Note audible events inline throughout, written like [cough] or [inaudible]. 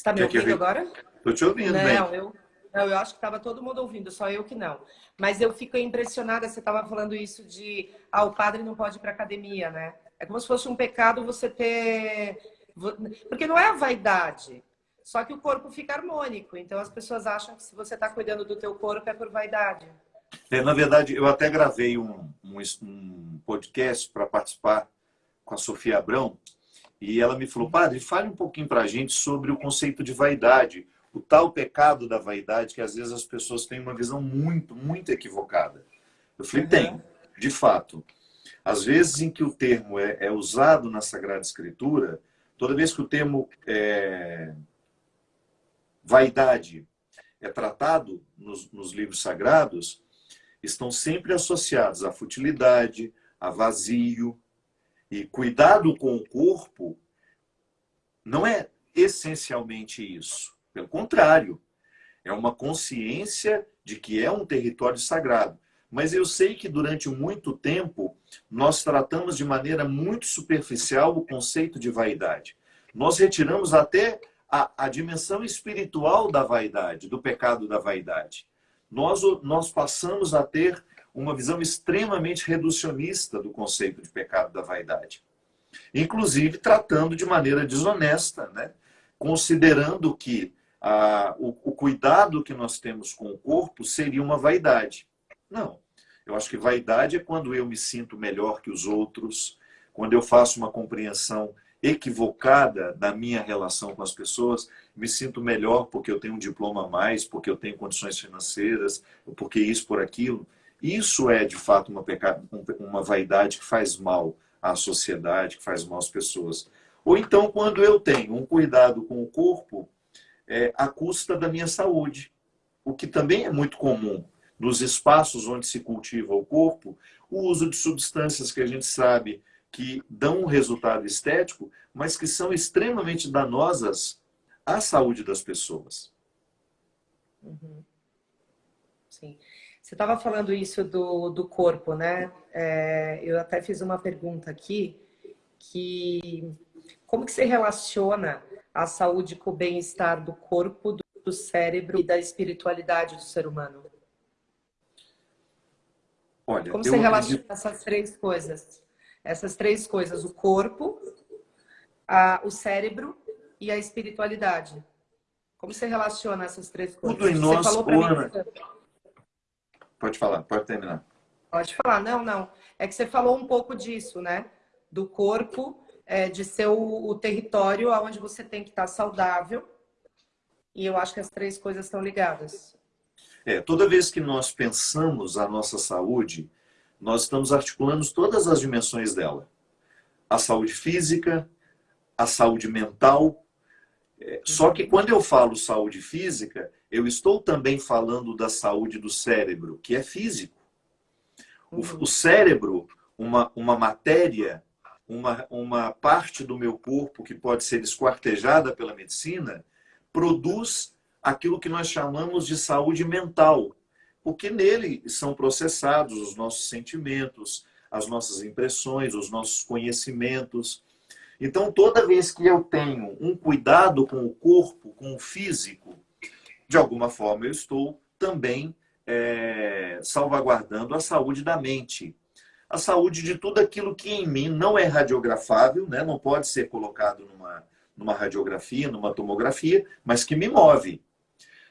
está me ouvindo agora? Estou te ouvindo, não, bem. Eu, não, eu acho que estava todo mundo ouvindo, só eu que não. Mas eu fico impressionada, você estava falando isso de, ah, o padre não pode ir para academia, né? É como se fosse um pecado você ter... Porque não é a vaidade, só que o corpo fica harmônico. Então as pessoas acham que se você está cuidando do teu corpo é por vaidade. É, na verdade, eu até gravei um, um, um podcast para participar com a Sofia Abrão e ela me falou, padre, fale um pouquinho para a gente sobre o conceito de vaidade, o tal pecado da vaidade que às vezes as pessoas têm uma visão muito, muito equivocada. Eu falei, uhum. tem, de fato. Às vezes em que o termo é, é, usado na Sagrada Escritura, toda vez que o termo é, vaidade é tratado nos, nos livros sagrados, estão sempre associados à futilidade, a vazio. E cuidado com o corpo não é essencialmente isso. Pelo contrário, é uma consciência de que é um território sagrado. Mas eu sei que durante muito tempo nós tratamos de maneira muito superficial o conceito de vaidade. Nós retiramos até a, a dimensão espiritual da vaidade, do pecado da vaidade nós, nós passamos a ter uma visão extremamente reducionista do conceito de pecado da vaidade. Inclusive tratando de maneira desonesta, né? considerando que ah, o, o cuidado que nós temos com o corpo seria uma vaidade. Não. Eu acho que vaidade é quando eu me sinto melhor que os outros, quando eu faço uma compreensão equivocada da minha relação com as pessoas, me sinto melhor porque eu tenho um diploma a mais, porque eu tenho condições financeiras, porque isso por aquilo. Isso é, de fato, uma, pecado, uma vaidade que faz mal à sociedade, que faz mal às pessoas. Ou então, quando eu tenho um cuidado com o corpo é, à custa da minha saúde, o que também é muito comum nos espaços onde se cultiva o corpo, o uso de substâncias que a gente sabe que dão um resultado estético, mas que são extremamente danosas à saúde das pessoas. Uhum. Sim. Você estava falando isso do, do corpo, né? É, eu até fiz uma pergunta aqui, que como que se relaciona a saúde com o bem-estar do corpo, do, do cérebro e da espiritualidade do ser humano? Olha, como você relaciona essas três coisas? Essas três coisas, o corpo, a, o cérebro e a espiritualidade. Como você relaciona essas três coisas? Tudo em nós, falou mim... Pode falar, pode terminar. Pode falar, não, não. É que você falou um pouco disso, né? Do corpo, é, de ser o, o território onde você tem que estar saudável. E eu acho que as três coisas estão ligadas. É, toda vez que nós pensamos a nossa saúde, nós estamos articulando todas as dimensões dela. A saúde física, a saúde mental. Só que quando eu falo saúde física, eu estou também falando da saúde do cérebro, que é físico. O, uhum. o cérebro, uma, uma matéria, uma, uma parte do meu corpo que pode ser esquartejada pela medicina, produz aquilo que nós chamamos de saúde mental, porque nele são processados os nossos sentimentos, as nossas impressões, os nossos conhecimentos. Então, toda vez que eu tenho um cuidado com o corpo, com o físico, de alguma forma eu estou também é, salvaguardando a saúde da mente. A saúde de tudo aquilo que em mim não é radiografável, né? não pode ser colocado numa, numa radiografia, numa tomografia, mas que me move.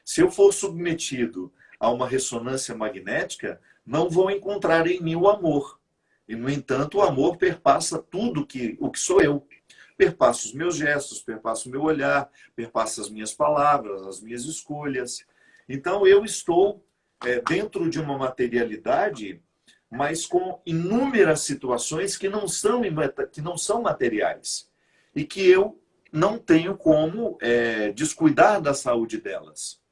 Se eu for submetido a uma ressonância magnética, não vão encontrar em mim o amor. E, no entanto, o amor perpassa tudo que, o que sou eu. Perpassa os meus gestos, perpassa o meu olhar, perpassa as minhas palavras, as minhas escolhas. Então, eu estou é, dentro de uma materialidade, mas com inúmeras situações que não são, que não são materiais. E que eu não tenho como é, descuidar da saúde delas.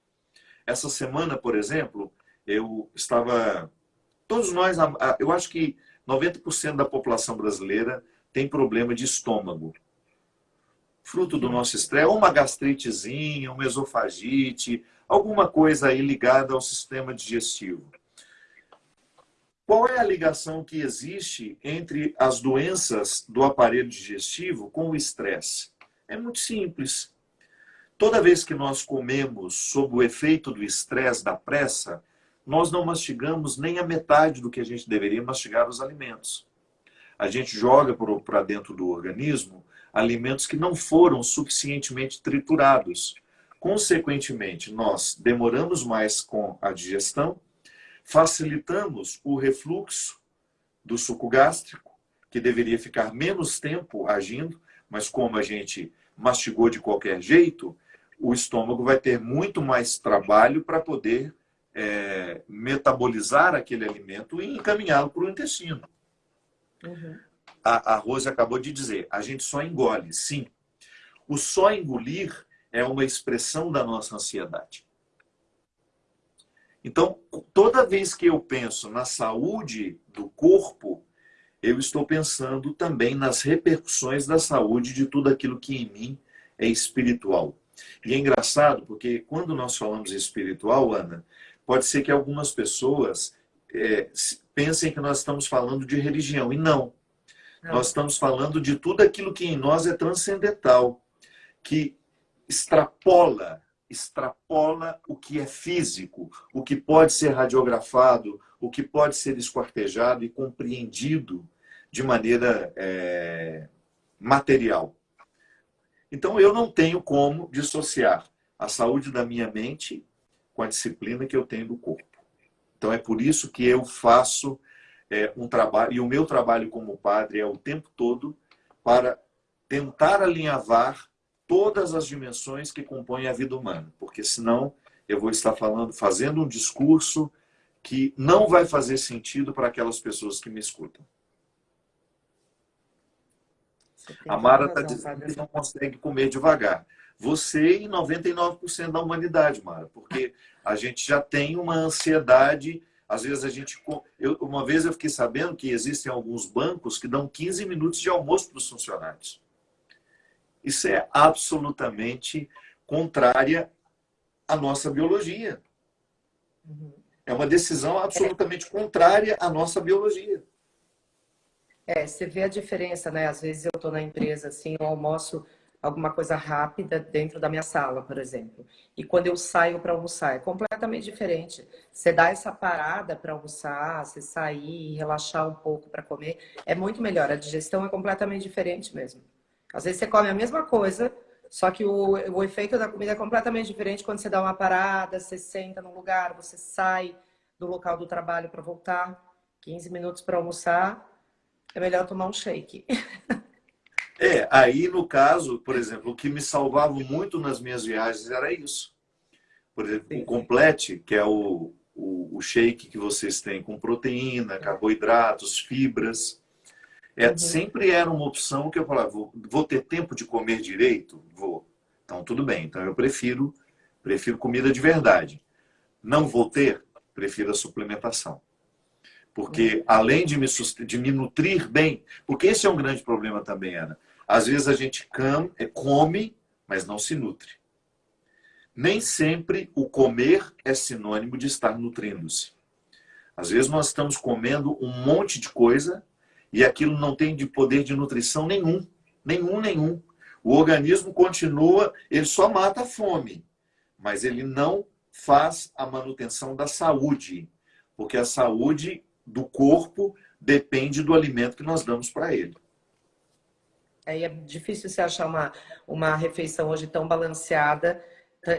Essa semana, por exemplo, eu estava... Todos nós, eu acho que 90% da população brasileira tem problema de estômago. Fruto do nosso estresse, uma gastritezinha, uma esofagite, alguma coisa aí ligada ao sistema digestivo. Qual é a ligação que existe entre as doenças do aparelho digestivo com o estresse? É muito simples. Toda vez que nós comemos sob o efeito do estresse, da pressa, nós não mastigamos nem a metade do que a gente deveria mastigar os alimentos. A gente joga para dentro do organismo alimentos que não foram suficientemente triturados. Consequentemente, nós demoramos mais com a digestão, facilitamos o refluxo do suco gástrico, que deveria ficar menos tempo agindo, mas como a gente mastigou de qualquer jeito, o estômago vai ter muito mais trabalho para poder é, metabolizar aquele alimento e encaminhá-lo para o intestino. Uhum. A, a Rose acabou de dizer, a gente só engole, sim. O só engolir é uma expressão da nossa ansiedade. Então, toda vez que eu penso na saúde do corpo, eu estou pensando também nas repercussões da saúde de tudo aquilo que em mim é espiritual. E é engraçado porque quando nós falamos espiritual, Ana, pode ser que algumas pessoas é, pensem que nós estamos falando de religião. E não. Nós estamos falando de tudo aquilo que em nós é transcendental, que extrapola, extrapola o que é físico, o que pode ser radiografado, o que pode ser esquartejado e compreendido de maneira é, material. Então, eu não tenho como dissociar a saúde da minha mente com a disciplina que eu tenho do corpo. Então, é por isso que eu faço é, um trabalho, e o meu trabalho como padre é o tempo todo para tentar alinhavar todas as dimensões que compõem a vida humana, porque senão eu vou estar falando, fazendo um discurso que não vai fazer sentido para aquelas pessoas que me escutam. A Mara está dizendo que não consegue comer devagar. Você e 99% da humanidade, Mara, porque a gente já tem uma ansiedade. Às vezes a gente. Eu, uma vez eu fiquei sabendo que existem alguns bancos que dão 15 minutos de almoço para os funcionários. Isso é absolutamente contrária à nossa biologia. Uhum. É uma decisão absolutamente contrária à nossa biologia. É, você vê a diferença, né? Às vezes eu estou na empresa, assim, eu almoço alguma coisa rápida dentro da minha sala, por exemplo. E quando eu saio para almoçar, é completamente diferente. Você dá essa parada para almoçar, você sair, relaxar um pouco para comer, é muito melhor. A digestão é completamente diferente mesmo. Às vezes você come a mesma coisa, só que o, o efeito da comida é completamente diferente quando você dá uma parada, você senta num lugar, você sai do local do trabalho para voltar, 15 minutos para almoçar, é melhor tomar um shake. [laughs] É, aí no caso, por exemplo, o que me salvava muito nas minhas viagens era isso. Por exemplo, o complete, que é o, o, o, shake que vocês têm com proteína, carboidratos, fibras. É, uhum. Sempre era uma opção que eu falava, vou, vou ter tempo de comer direito? Vou. Então, tudo bem. Então, eu prefiro, prefiro comida de verdade. Não vou ter? Prefiro a suplementação. Porque além de me, de me nutrir bem, porque esse é um grande problema também, Ana. Às vezes a gente é, come, mas não se nutre. Nem sempre o comer é sinônimo de estar nutrindo-se. Às vezes nós estamos comendo um monte de coisa e aquilo não tem de poder de nutrição nenhum. Nenhum, nenhum. O organismo continua, ele só mata a fome, mas ele não faz a manutenção da saúde, porque a saúde do corpo depende do alimento que nós damos para ele. É, é difícil você achar uma, uma refeição hoje tão balanceada,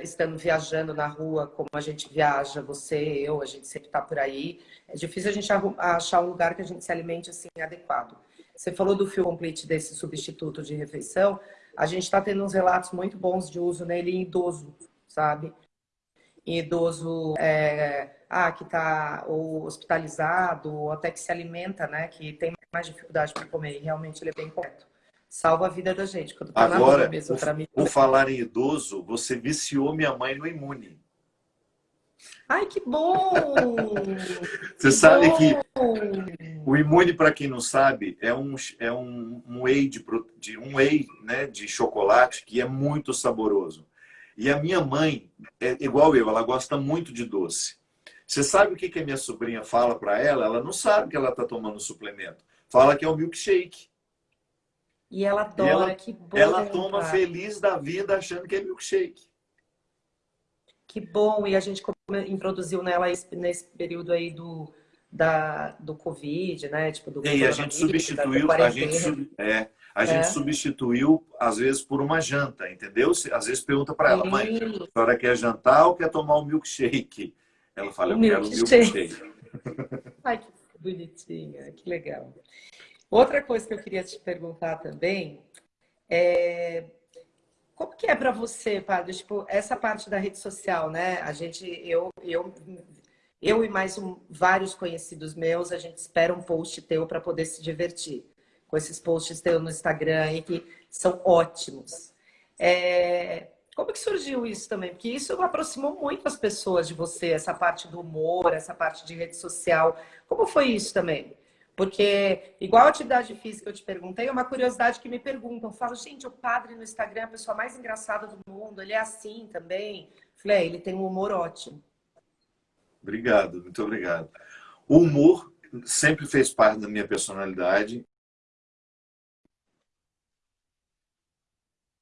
estando viajando na rua como a gente viaja, você, eu, a gente sempre está por aí. É difícil a gente achar um lugar que a gente se alimente assim adequado. Você falou do fio complete desse substituto de refeição. A gente está tendo uns relatos muito bons de uso nele em idoso, sabe? Em idoso é, ah, que está hospitalizado, ou até que se alimenta, né? Que tem mais dificuldade para comer. E realmente ele é bem correto. Salva a vida da gente. Quando tá Agora, mesmo, por, mim, por falar em idoso, você viciou minha mãe no imune. Ai, que bom! [laughs] Você que sabe bom. que o imune, para quem não sabe, é um, é um, um whey, de, de, um whey né, de chocolate que é muito saboroso. E a minha mãe, é igual eu, ela gosta muito de doce. Você sabe o que, que a minha sobrinha fala para ela? Ela não sabe que ela está tomando suplemento. Fala que é o milkshake. E ela adora, ela, que bom. Ela toma feliz da vida achando que é milkshake. Que bom, e a gente introduziu nela nesse período aí do, da, do Covid, né? Tipo, do e a gente substituiu, a gente, é, a gente é. substituiu, às vezes, por uma janta, entendeu? Às vezes pergunta para ela, mãe, a senhora quer jantar ou quer tomar um milkshake? Ela fala, eu quero um milkshake. [laughs] Ai, que bonitinha, que legal. Outra coisa que eu queria te perguntar também é como que é para você, padre? Tipo, essa parte da rede social, né? A gente, eu, eu, eu e mais um, vários conhecidos meus, a gente espera um post teu para poder se divertir com esses posts teus no Instagram aí que são ótimos. É, como que surgiu isso também? Porque isso aproximou muito as pessoas de você, essa parte do humor, essa parte de rede social. Como foi isso também? Porque, igual a atividade física, eu te perguntei, é uma curiosidade que me perguntam. Eu falo, gente, o padre no Instagram é a pessoa mais engraçada do mundo, ele é assim também. Falei, é, ele tem um humor ótimo. Obrigado, muito obrigado. O humor sempre fez parte da minha personalidade.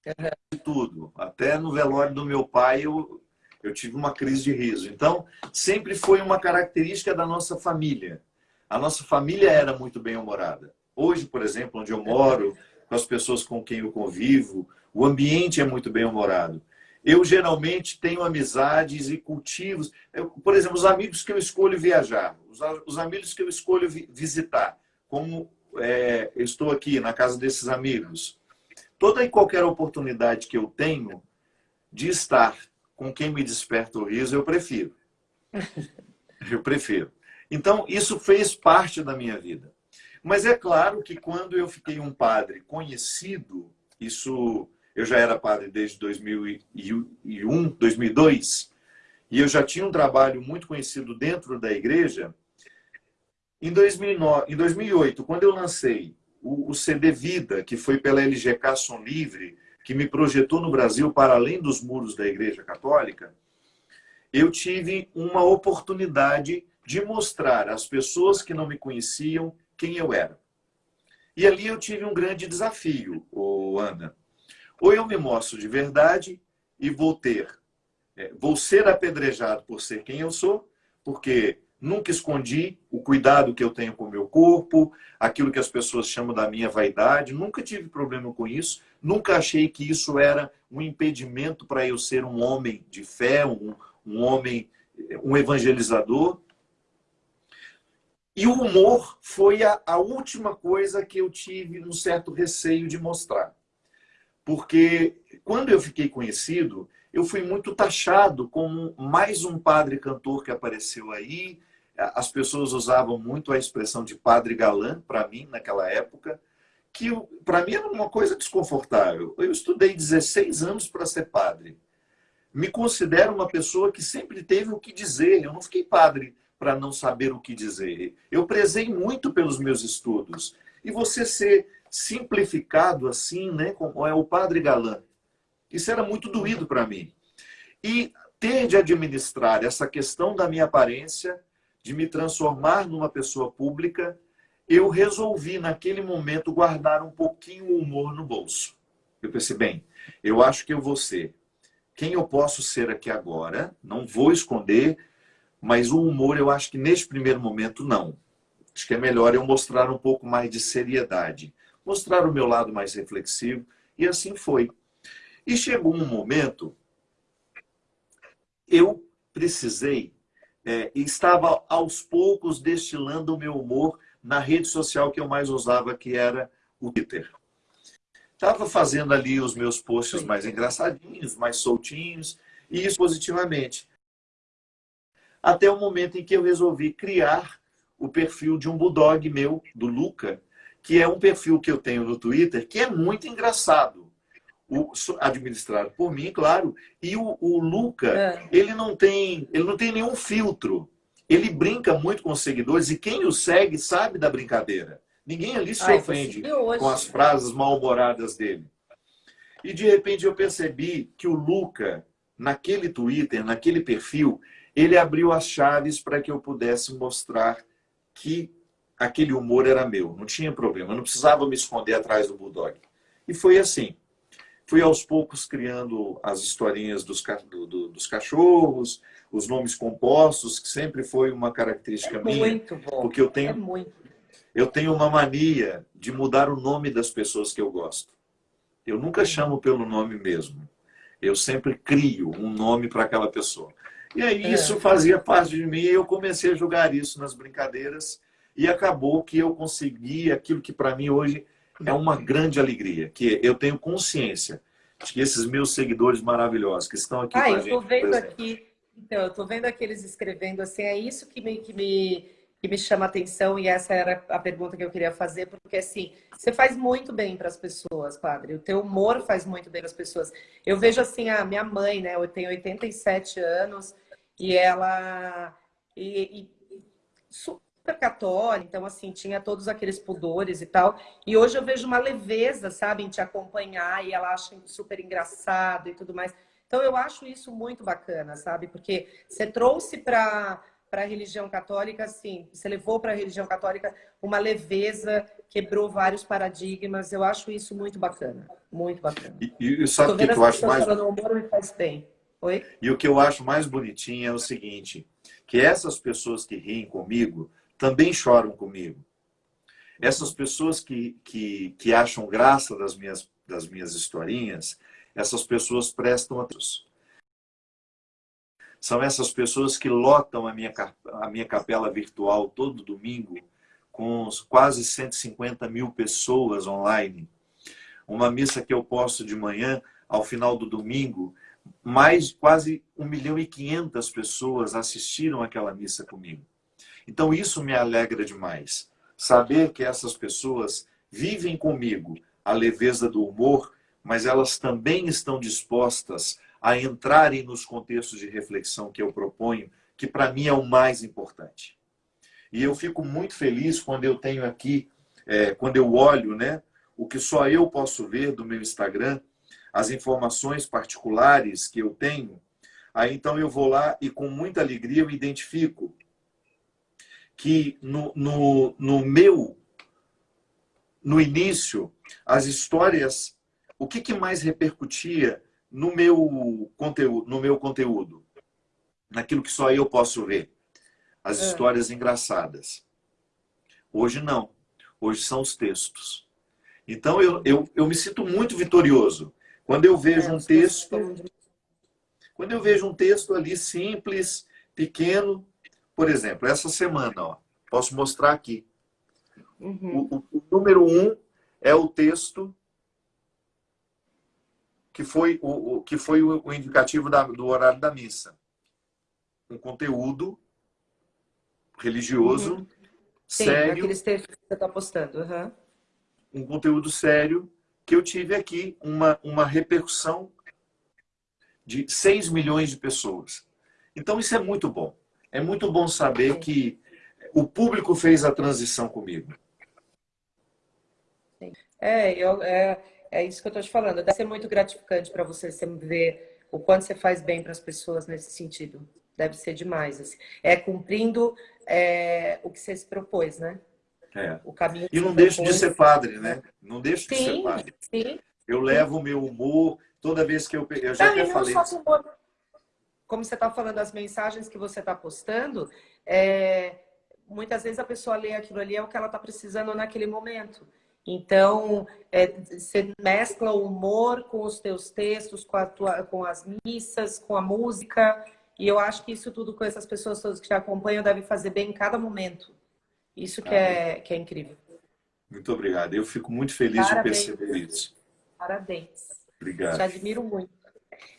Uhum. Tudo. Até no velório do meu pai, eu, eu tive uma crise de riso. Então, sempre foi uma característica da nossa família a nossa família era muito bem-humorada. Hoje, por exemplo, onde eu moro, com as pessoas com quem eu convivo, o ambiente é muito bem-humorado. Eu geralmente tenho amizades e cultivos. Eu, por exemplo, os amigos que eu escolho viajar, os, os amigos que eu escolho vi, visitar, como é, eu estou aqui na casa desses amigos. Toda e qualquer oportunidade que eu tenho de estar com quem me desperta o riso, eu prefiro. [laughs] Eu prefiro. Então, isso fez parte da minha vida. Mas é claro que quando eu fiquei um padre conhecido, isso eu já era padre desde 2001, 2002, e eu já tinha um trabalho muito conhecido dentro da igreja. Em, 2009, em 2008, quando eu lancei o, o CD Vida, que foi pela LGK Som Livre, que me projetou no Brasil para além dos muros da Igreja Católica, eu tive uma oportunidade de mostrar às pessoas que não me conheciam quem eu era. E ali eu tive um grande desafio, Ana. Ou eu me mostro de verdade e vou ter, é, vou ser apedrejado por ser quem eu sou, porque nunca escondi o cuidado que eu tenho com o meu corpo, aquilo que as pessoas chamam da minha vaidade, nunca tive problema com isso, nunca achei que isso era um impedimento para eu ser um homem de fé, um, um homem, um evangelizador. E o humor foi a, a última coisa que eu tive um certo receio de mostrar. Porque quando eu fiquei conhecido, eu fui muito taxado como mais um padre cantor que apareceu aí. As pessoas usavam muito a expressão de padre galã para mim naquela época, que para mim era uma coisa desconfortável. Eu estudei 16 anos para ser padre. Me considero uma pessoa que sempre teve o que dizer. Eu não fiquei padre para não saber o que dizer. Eu prezei muito pelos meus estudos. E você ser simplificado assim, né, como é o padre galã, isso era muito doído para mim. E ter de administrar essa questão da minha aparência, de me transformar numa pessoa pública, eu resolvi naquele momento guardar um pouquinho o humor no bolso. Eu pensei, bem, eu acho que eu vou ser quem eu posso ser aqui agora, não vou esconder, mas o humor, eu acho que neste primeiro momento, não. Acho que é melhor eu mostrar um pouco mais de seriedade. Mostrar o meu lado mais reflexivo. E assim foi. E chegou um momento, eu precisei, é, estava aos poucos destilando o meu humor na rede social que eu mais usava, que era o Twitter. Estava fazendo ali os meus posts mais engraçadinhos, mais soltinhos, e isso positivamente até o momento em que eu resolvi criar o perfil de um bulldog meu, do Luca, que é um perfil que eu tenho no Twitter, que é muito engraçado. O, administrado por mim, claro. E o, o Luca, é. ele, não tem, ele não tem nenhum filtro. Ele brinca muito com os seguidores e quem o segue sabe da brincadeira. Ninguém ali se Ai, ofende com as frases mal-humoradas dele. E de repente eu percebi que o Luca, naquele Twitter, naquele perfil, ele abriu as chaves para que eu pudesse mostrar que aquele humor era meu, não tinha problema, eu não precisava me esconder atrás do Bulldog. E foi assim. Fui aos poucos criando as historinhas dos, do, do, dos cachorros, os nomes compostos, que sempre foi uma característica é minha. Muito bom. Porque eu tenho, é muito. eu tenho uma mania de mudar o nome das pessoas que eu gosto. Eu nunca chamo pelo nome mesmo. Eu sempre crio um nome para aquela pessoa. E aí é. isso fazia parte de mim e eu comecei a jogar isso nas brincadeiras e acabou que eu consegui aquilo que para mim hoje é uma grande alegria, que eu tenho consciência de que esses meus seguidores maravilhosos que estão aqui ah, com a gente... eu tô vendo aqui, então, eu tô vendo aqui eles escrevendo assim, é isso que me, que me, que me chama atenção e essa era a pergunta que eu queria fazer, porque assim, você faz muito bem para as pessoas, padre, o teu humor faz muito bem para as pessoas. Eu vejo assim, a minha mãe, né, eu tenho 87 anos e ela... E, e, super católica, então assim, tinha todos aqueles pudores e tal. E hoje eu vejo uma leveza, sabe, em te acompanhar e ela acha super engraçado e tudo mais. Então eu acho isso muito bacana, sabe? Porque você trouxe para para a religião católica, assim, você levou para a religião católica uma leveza, quebrou vários paradigmas. Eu acho isso muito bacana, muito bacana. E, e sabe o que, que eu acho mais? Falando, humor me faz bem. Oi? E o que eu acho mais bonitinho é o seguinte, que essas pessoas que riem comigo também choram comigo. Essas pessoas que, que, que acham graça das minhas, das minhas historinhas, essas pessoas prestam atenção. São essas pessoas que lotam a minha, a minha capela virtual todo domingo, com quase 150 mil pessoas online. Uma missa que eu posto de manhã, ao final do domingo, mais quase 1 milhão e 500 pessoas assistiram aquela missa comigo. Então isso me alegra demais. Saber que essas pessoas vivem comigo a leveza do humor, mas elas também estão dispostas a entrarem nos contextos de reflexão que eu proponho, que para mim é o mais importante. E eu fico muito feliz quando eu tenho aqui, é, quando eu olho né, o que só eu posso ver do meu Instagram, as informações particulares que eu tenho, aí então eu vou lá e com muita alegria eu identifico que no, no, no meu, no início, as histórias, o que, que mais repercutia no meu conteúdo, no meu conteúdo, naquilo que só eu posso ver, as é. histórias engraçadas. Hoje não. Hoje são os textos. Então eu, eu, eu me sinto muito vitorioso quando eu vejo é, um texto, quando eu vejo um texto ali simples, pequeno, por exemplo, essa semana, ó, posso mostrar aqui. Uhum. O, o, o, número um é o texto que foi o, o que foi o, indicativo da, do horário da missa. Um conteúdo religioso, uhum. Sim, sério. aqueles textos que você está postando. Uhum. Um conteúdo sério que eu tive aqui uma, uma repercussão de 6 milhões de pessoas. Então, isso é muito bom. É muito bom saber que o público fez a transição comigo. É, eu, é, é isso que eu estou te falando. Deve ser muito gratificante para você, você ver o quanto você faz bem para as pessoas nesse sentido. Deve ser demais. Assim. É cumprindo é, o que você se propôs, né? É. O caminho e não deixo propôs, de ser padre, né? Não deixo sim, de ser padre. Sim. Eu levo o meu humor toda vez que eu... Eu já não, até falei... Humor, como você está falando, as mensagens que você está postando, é, muitas vezes a pessoa lê aquilo ali, é o que ela está precisando naquele momento. Então, é, você mescla o humor com os teus textos, com, tua, com, as missas, com a música. E eu acho que isso tudo com essas pessoas todas que te acompanham deve fazer bem em cada momento. Isso que, é, que é incrível. Muito obrigado. Eu fico muito feliz Parabéns. de perceber isso. Parabéns. Obrigado. Te admiro muito.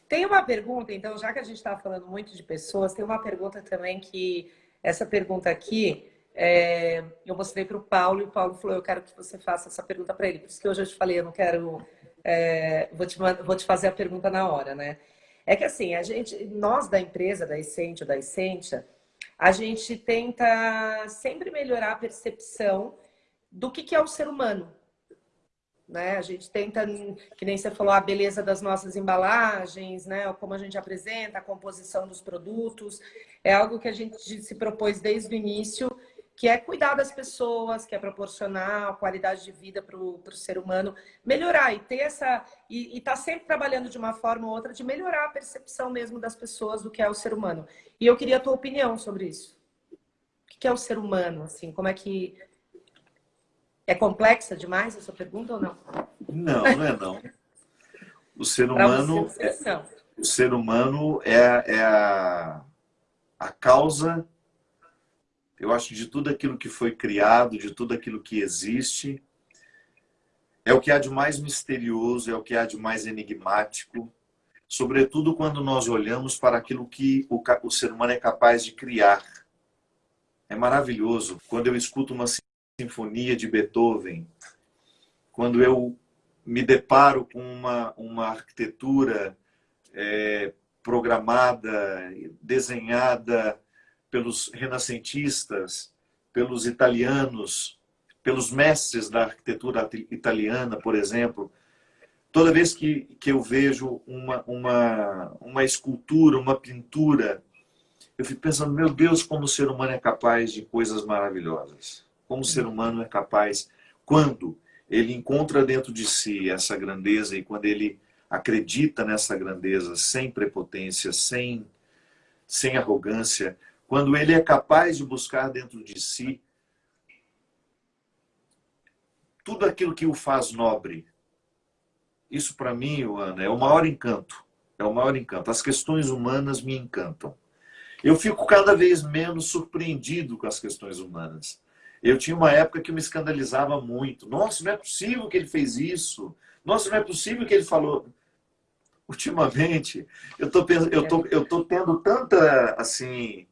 Tem uma pergunta, então, já que a gente está falando muito de pessoas, tem uma pergunta também que, essa pergunta aqui, é, eu mostrei para o Paulo e o Paulo falou, eu quero que você faça essa pergunta para ele. Por isso que hoje eu te falei, eu não quero, é, vou, te, vou te fazer a pergunta na hora, né? É que assim, a gente, nós da empresa, da Essentia, da Essentia, a gente tenta sempre melhorar a percepção do que, que é o ser humano, né? A gente tenta, que nem você falou, a beleza das nossas embalagens, né? Como a gente apresenta, a composição dos produtos. É algo que a gente se propôs desde o início que é cuidar das pessoas, que é proporcionar a qualidade de vida para o ser humano, melhorar e ter essa e estar tá sempre trabalhando de uma forma ou outra de melhorar a percepção mesmo das pessoas do que é o ser humano. E eu queria a tua opinião sobre isso. O que é o ser humano? Assim, como é que é complexa demais essa pergunta ou não? Não, não é não. O ser humano é, o ser humano é, é a, a causa eu acho, de tudo aquilo que foi criado, de tudo aquilo que existe. É o que há de mais misterioso, é o que há de mais enigmático, sobretudo quando nós olhamos para aquilo que o, o ser humano é capaz de criar. É maravilhoso quando eu escuto uma sinfonia de Beethoven, quando eu me deparo com uma, uma arquitetura é, programada, desenhada pelos renascentistas, pelos italianos, pelos mestres da arquitetura italiana, por exemplo. Toda vez que, que eu vejo uma, uma, uma escultura, uma pintura, eu fico pensando, meu Deus, como o ser humano é capaz de coisas maravilhosas. Como o ser humano é capaz, quando ele encontra dentro de si essa grandeza e quando ele acredita nessa grandeza sem prepotência, sem, sem arrogância, quando ele é capaz de buscar dentro de si tudo aquilo que o faz nobre. Isso para mim, Ana, é o maior encanto. É o maior encanto. As questões humanas me encantam. Eu fico cada vez menos surpreendido com as questões humanas. Eu tinha uma época que me escandalizava muito. Nossa, não é possível que ele fez isso. Nossa, não é possível que ele falou. Ultimamente, eu tô, eu tô, eu tô tendo tanta, assim,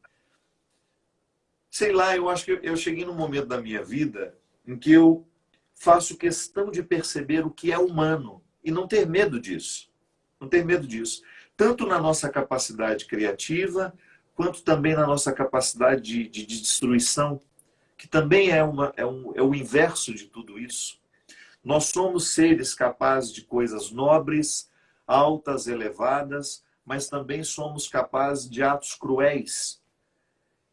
sei lá, eu acho que eu cheguei num momento da minha vida em que eu faço questão de perceber o que é humano e não ter medo disso. Não ter medo disso. Tanto na nossa capacidade criativa, quanto também na nossa capacidade de, de, de destruição, que também é, uma, é, um, é o inverso de tudo isso. Nós somos seres capazes de coisas nobres, altas, elevadas, mas também somos capazes de atos cruéis,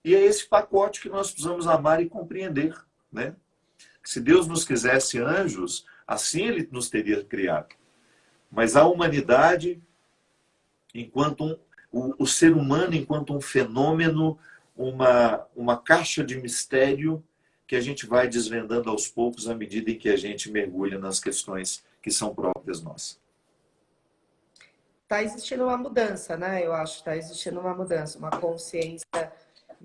e é esse pacote que nós precisamos amar e compreender. Né? Se Deus nos quisesse anjos, assim Ele nos teria criado. Mas a humanidade, enquanto um, o, o ser humano, enquanto um fenômeno, uma, uma caixa de mistério que a gente vai desvendando aos poucos à medida em que a gente mergulha nas questões que são próprias nossas. Está existindo uma mudança, né? Eu acho que está existindo uma mudança, uma consciência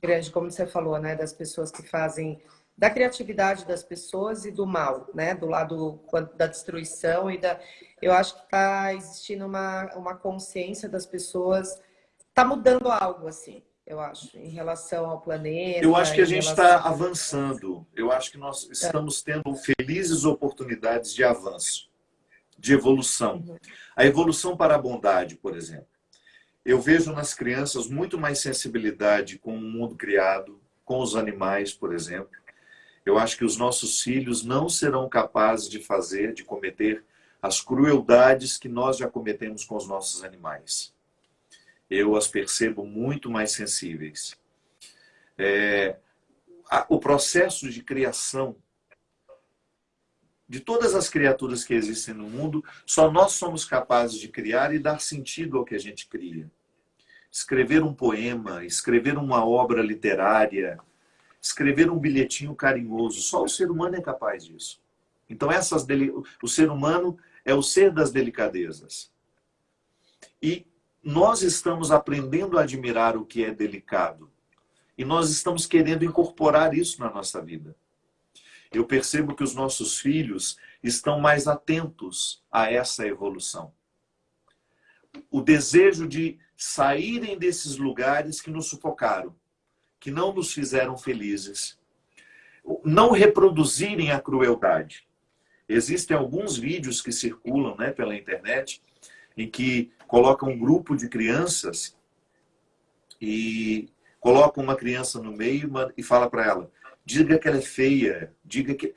grande, como você falou, né, das pessoas que fazem da criatividade das pessoas e do mal, né, do lado da destruição e da eu acho que está existindo uma, uma consciência das pessoas, está mudando algo assim, eu acho, em relação ao planeta. Eu acho que a gente está avançando. Eu acho que nós estamos tendo felizes oportunidades de avanço, de evolução. Uhum. A evolução para a bondade, por exemplo. Eu vejo nas crianças muito mais sensibilidade com o mundo criado, com os animais, por exemplo. Eu acho que os nossos filhos não serão capazes de fazer, de cometer as crueldades que nós já cometemos com os nossos animais. Eu as percebo muito mais sensíveis. É, o processo de criação de todas as criaturas que existem no mundo, só nós somos capazes de criar e dar sentido ao que a gente cria. Escrever um poema, escrever uma obra literária, escrever um bilhetinho carinhoso, só o ser humano é capaz disso. Então essas deli... o ser humano é o ser das delicadezas. E nós estamos aprendendo a admirar o que é delicado. E nós estamos querendo incorporar isso na nossa vida eu percebo que os nossos filhos estão mais atentos a essa evolução. O desejo de saírem desses lugares que nos sufocaram, que não nos fizeram felizes. Não reproduzirem a crueldade. Existem alguns vídeos que circulam né, pela internet em que colocam um grupo de crianças e colocam uma criança no meio e fala para ela diga que ela é feia, diga que...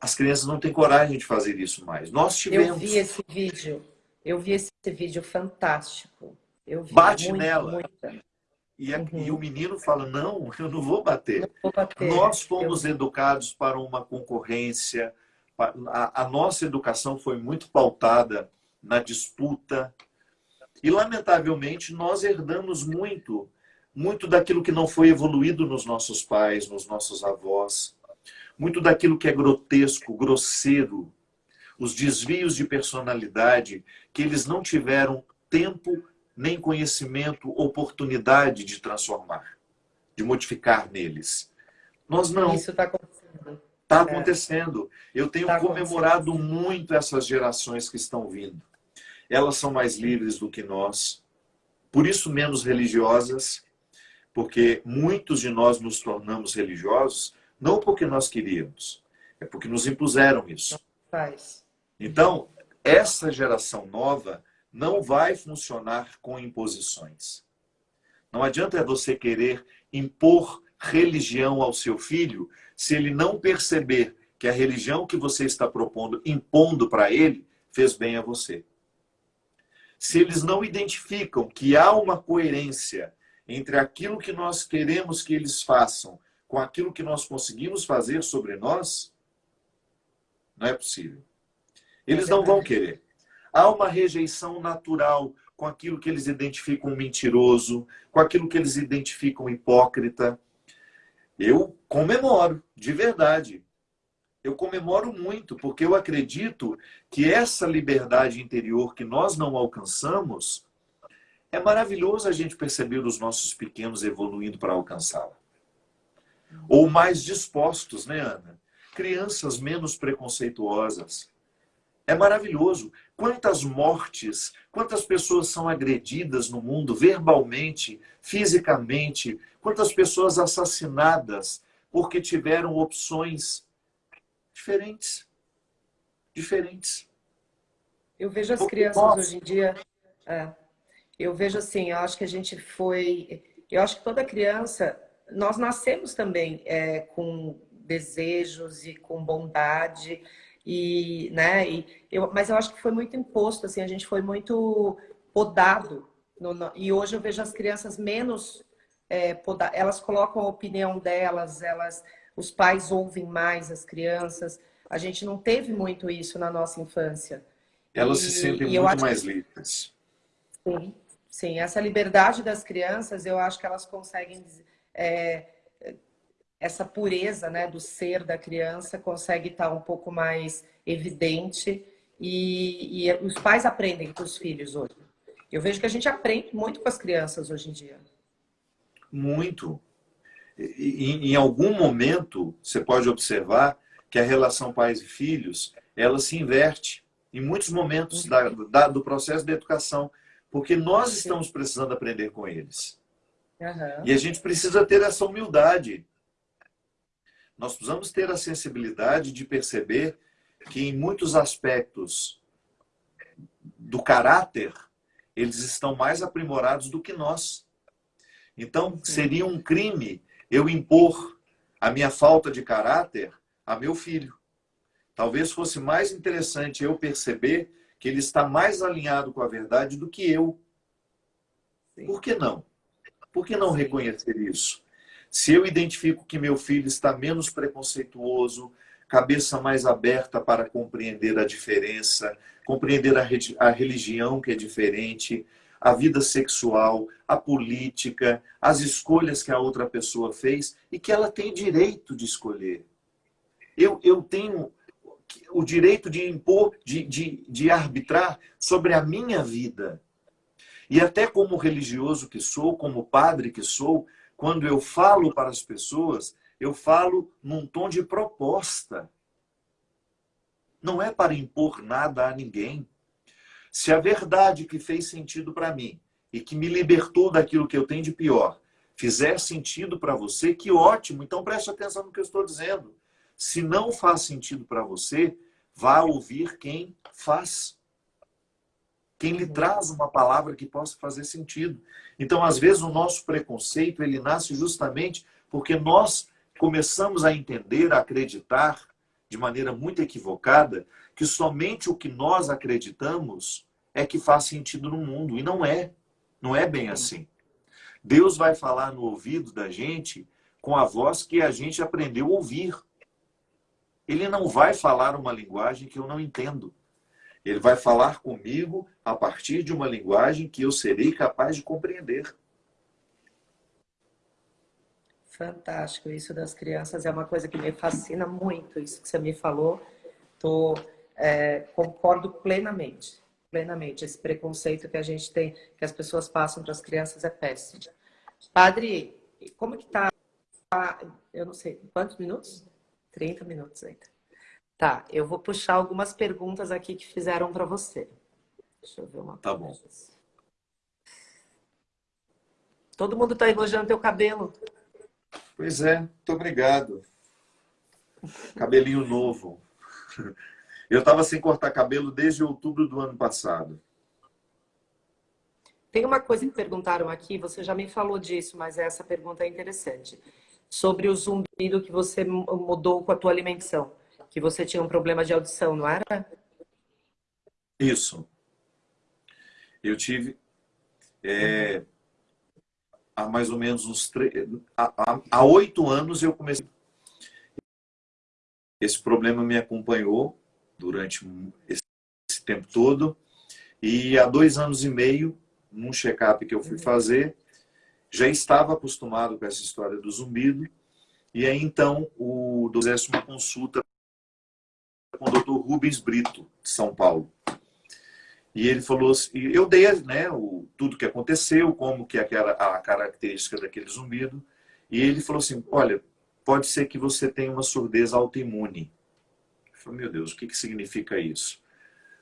As crianças não têm coragem de fazer isso mais. Nós tivemos... Eu vi esse vídeo, eu vi esse vídeo fantástico. Eu vi Bate muito, nela. E, a, uhum. e, o menino fala, não, eu não vou bater. Não vou bater. Nós fomos eu... não vou bater. Não vou bater. Nós fomos eu... educados para uma concorrência. A, a nossa educação foi muito pautada na disputa. E, lamentavelmente, nós herdamos muito, muito daquilo que não foi evoluído nos nossos pais, nos nossos avós. Muito daquilo que é grotesco, grosseiro. Os desvios de personalidade que eles não tiveram tempo nem conhecimento, oportunidade de transformar, de modificar neles. Nós não. Isso está acontecendo. Está acontecendo. Eu tenho tá comemorado muito essas gerações que estão vindo. Elas são mais livres do que nós, por isso menos religiosas, porque muitos de nós nos tornamos religiosos não porque nós queríamos, é porque nos impuseram isso. Então, essa geração nova não vai funcionar com imposições. Não adianta você querer impor religião ao seu filho se ele não perceber que a religião que você está propondo, impondo para ele, fez bem a você. Se eles não identificam que há uma coerência entre aquilo que nós queremos que eles façam com aquilo que nós conseguimos fazer sobre nós, não é possível. Eles não vão querer. Há uma rejeição natural com aquilo que eles identificam mentiroso, com aquilo que eles identificam hipócrita. Eu comemoro, de verdade. Eu comemoro muito, porque eu acredito que essa liberdade interior que nós não alcançamos, é maravilhoso a gente perceber os nossos pequenos evoluindo para alcançá-la. Ou mais dispostos, né, Ana? Crianças menos preconceituosas. É maravilhoso. Quantas mortes, quantas pessoas são agredidas no mundo verbalmente, fisicamente, quantas pessoas assassinadas porque tiveram opções diferentes. Diferentes. Eu vejo as crianças Nossa. hoje em dia. É, eu vejo assim, eu acho que a gente foi. Eu acho que toda criança. Nós nascemos também é, com desejos e com bondade e, né, e eu, mas eu acho que foi muito imposto, assim, a gente foi muito podado. No, no, e hoje eu vejo as crianças menos é, podadas, elas colocam a opinião delas, elas, os pais ouvem mais as crianças. A gente não teve muito isso na nossa infância. Elas e, se sentem muito mais que, livres. Sim, sim, essa liberdade das crianças, eu acho que elas conseguem é, essa pureza né, do ser da criança consegue estar um pouco mais evidente e, e os pais aprendem com os filhos hoje. Eu vejo que a gente aprende muito com as crianças hoje em dia. Muito. E, em algum momento, você pode observar que a relação pais e filhos, ela se inverte em muitos momentos da, da, do processo de educação, porque nós estamos precisando aprender com eles. Uhum. E a gente precisa ter essa humildade nós precisamos ter a sensibilidade de perceber que em muitos aspectos do caráter, eles estão mais aprimorados do que nós. Então, seria um crime eu impor a minha falta de caráter a meu filho. Talvez fosse mais interessante eu perceber que ele está mais alinhado com a verdade do que eu. Por que não? Por que não reconhecer isso? Se eu identifico que meu filho está menos preconceituoso, cabeça mais aberta para compreender a diferença, compreender a religião que é diferente, a vida sexual, a política, as escolhas que a outra pessoa fez e que ela tem direito de escolher. Eu, eu tenho o direito de impor, de, de, de arbitrar sobre a minha vida. E até como religioso que sou, como padre que sou, quando eu falo para as pessoas, eu falo num tom de proposta. Não é para impor nada a ninguém. Se a verdade que fez sentido para mim e que me libertou daquilo que eu tenho de pior fizer sentido para você, que ótimo. Então preste atenção no que eu estou dizendo. Se não faz sentido para você, vá ouvir quem faz quem lhe traz uma palavra que possa fazer sentido. Então, às vezes, o nosso preconceito, ele nasce justamente porque nós começamos a entender, a acreditar, de maneira muito equivocada, que somente o que nós acreditamos é que faz sentido no mundo. E não é. Não é bem assim. Deus vai falar no ouvido da gente com a voz que a gente aprendeu a ouvir. Ele não vai falar uma linguagem que eu não entendo. Ele vai falar comigo a partir de uma linguagem que eu serei capaz de compreender. Fantástico. Isso das crianças é uma coisa que me fascina muito. Isso que você me falou, tô, é, concordo plenamente. Plenamente. Esse preconceito que a gente tem, que as pessoas passam para as crianças é péssimo. Padre, como que tá? Eu não sei, quantos minutos? 30 minutos ainda. Tá, eu vou puxar algumas perguntas aqui que fizeram para você. Deixa eu ver uma Tá bom. Todo mundo está elogiando teu cabelo. Pois é, muito obrigado. Cabelinho novo. Eu estava sem cortar cabelo desde outubro do ano passado. Tem uma coisa que perguntaram aqui, você já me falou disso, mas essa pergunta é interessante. Sobre o zumbido que você mudou com a tua alimentação. Que você tinha um problema de audição, não era? Isso. Eu tive... É, há mais ou menos uns três, há oito anos eu comecei. Esse problema me acompanhou durante esse tempo todo e há dois anos e meio, num check-up que eu fui fazer, já estava acostumado com essa história do zumbido e aí então o fizesse uma consulta com o Dr. Rubens Brito, de São Paulo. E ele falou assim, eu dei né, o, tudo que aconteceu, como que aquela, a característica daquele zumbido, e ele falou assim, olha, pode ser que você tenha uma surdez autoimune. Eu falei, meu Deus, o que, que significa isso?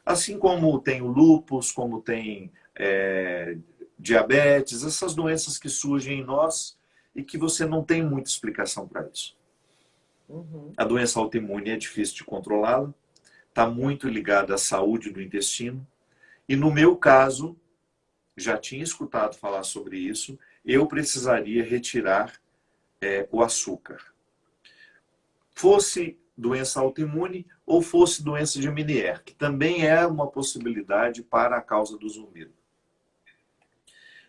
Assim como tem o lúpus, como tem é, diabetes, essas doenças que surgem em nós e que você não tem muita explicação para isso. Uhum. A doença autoimune é difícil de controlá-la, está muito ligada à saúde do intestino, e no meu caso, já tinha escutado falar sobre isso, eu precisaria retirar é, o açúcar. Fosse doença autoimune ou fosse doença de Menier, que também é uma possibilidade para a causa do zumbido.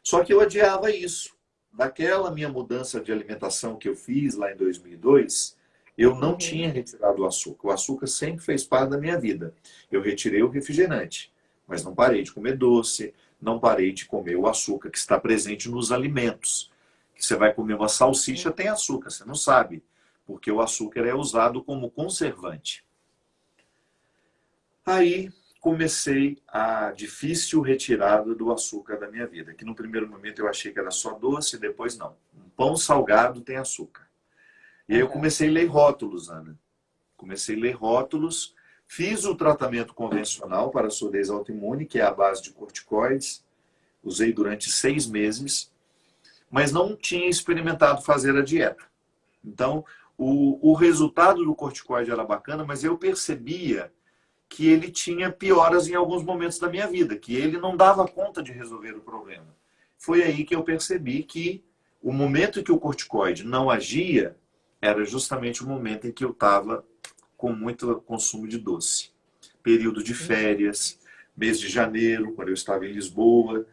Só que eu adiava isso. Daquela minha mudança de alimentação que eu fiz lá em 2002, eu não uhum. tinha retirado o açúcar. O açúcar sempre fez parte da minha vida. Eu retirei o refrigerante mas não parei de comer doce, não parei de comer o açúcar que está presente nos alimentos. Você vai comer uma salsicha, tem açúcar, você não sabe, porque o açúcar é usado como conservante. Aí comecei a difícil retirada do açúcar da minha vida, que no primeiro momento eu achei que era só doce, depois não. Um pão salgado tem açúcar. E aí eu comecei a ler rótulos, Ana. Comecei a ler rótulos Fiz o tratamento convencional para a surdez autoimune, que é a base de corticoides. Usei durante seis meses, mas não tinha experimentado fazer a dieta. Então, o, o resultado do corticoide era bacana, mas eu percebia que ele tinha pioras em alguns momentos da minha vida, que ele não dava conta de resolver o problema. Foi aí que eu percebi que o momento em que o corticoide não agia era justamente o momento em que eu estava com muito consumo de doce. Período de férias, mês de janeiro, quando eu estava em Lisboa,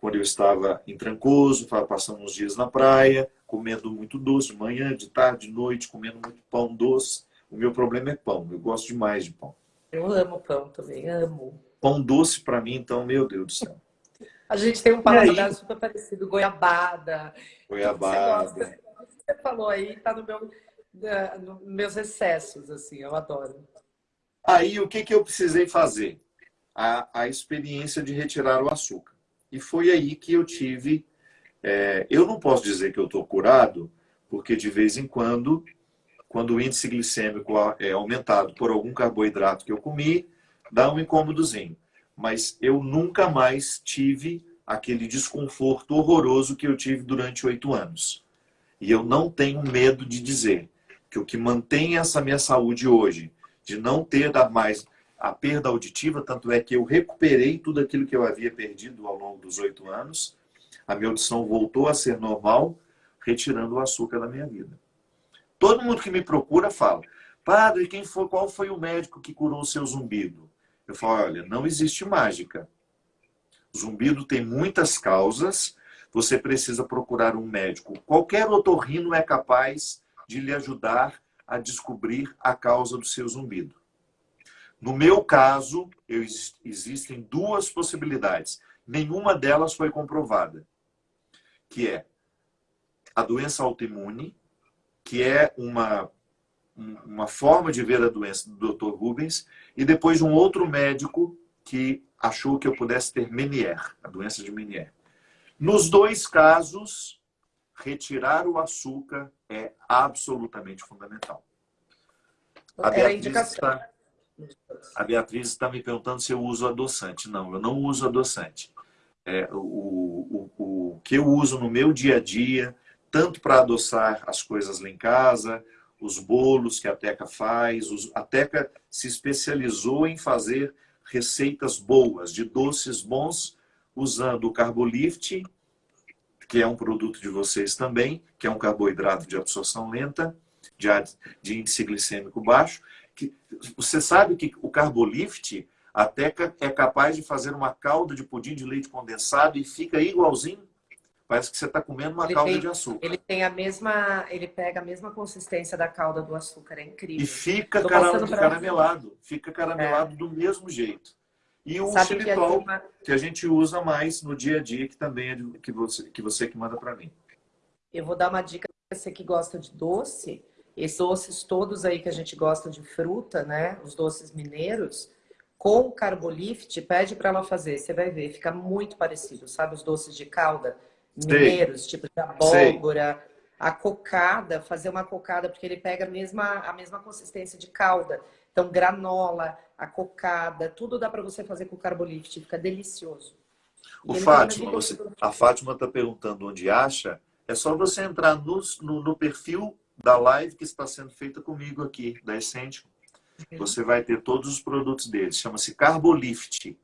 quando eu estava em Trancoso, passando uns dias na praia, comendo muito doce, manhã, de tarde, de noite, comendo muito pão doce. O meu problema é pão, eu gosto demais de pão. Eu amo pão também, amo. Pão doce para mim, então, meu Deus do céu. A gente tem um paladar super parecido, goiabada. Goiabada. Você, você falou aí, tá no meu da, no, meus excessos, assim, eu adoro. Aí, o que, que eu precisei fazer? A, a experiência de retirar o açúcar. E foi aí que eu tive... É, eu não posso dizer que eu estou curado, porque de vez em quando, quando o índice glicêmico é aumentado por algum carboidrato que eu comi, dá um incômodozinho. Mas eu nunca mais tive aquele desconforto horroroso que eu tive durante oito anos. E eu não tenho medo de dizer que o que mantém essa minha saúde hoje, de não ter mais a perda auditiva, tanto é que eu recuperei tudo aquilo que eu havia perdido ao longo dos oito anos, a minha audição voltou a ser normal, retirando o açúcar da minha vida. Todo mundo que me procura fala, padre, quem foi, qual foi o médico que curou o seu zumbido? Eu falo, olha, não existe mágica. Zumbido tem muitas causas, você precisa procurar um médico. Qualquer otorrino é capaz de lhe ajudar a descobrir a causa do seu zumbido. No meu caso, eu, existem duas possibilidades. Nenhuma delas foi comprovada, que é a doença autoimune, que é uma, uma forma de ver a doença do Dr. Rubens, e depois um outro médico que achou que eu pudesse ter Menier, a doença de Menier. Nos dois casos, retirar o açúcar é absolutamente fundamental. A Beatriz, está, a Beatriz está me perguntando se eu uso adoçante. Não, eu não uso adoçante. É, o, o, o que eu uso no meu dia a dia, tanto para adoçar as coisas lá em casa, os bolos que a Teca faz. Os, a Teca se especializou em fazer receitas boas, de doces bons, usando o Carbolift, que é um produto de vocês também, que é um carboidrato de absorção lenta, de, índice glicêmico baixo. Que, você sabe que o Carbolift, a Teca é capaz de fazer uma calda de pudim de leite condensado e fica igualzinho Parece que você está comendo uma ele calda tem, de açúcar. Ele tem a mesma, ele pega a mesma consistência da calda do açúcar, é incrível. E fica caram, caramelado, fica caramelado é. do mesmo jeito. E o Sabe xilitol, que a, que a gente usa mais no dia a dia, que também é de, que, você, que você que manda para mim. Eu vou dar uma dica para você que gosta de doce. Esses doces todos aí que a gente gosta de fruta, né? Os doces mineiros, com o Carbolift, pede para ela fazer. Você vai ver, fica muito parecido, sabe? Os doces de calda mineiros, tipo de abóbora, Sei. a cocada, fazer uma cocada, porque ele pega a mesma, a mesma consistência de calda. Então, granola, a cocada, tudo dá para você fazer com carbolift, fica delicioso. O Fátima, você, a Fátima está perguntando onde acha. É só você entrar no, no, no, perfil da live que está sendo feita comigo aqui, da Essential. Uhum. Você vai ter todos os produtos deles. Chama-se Carbolift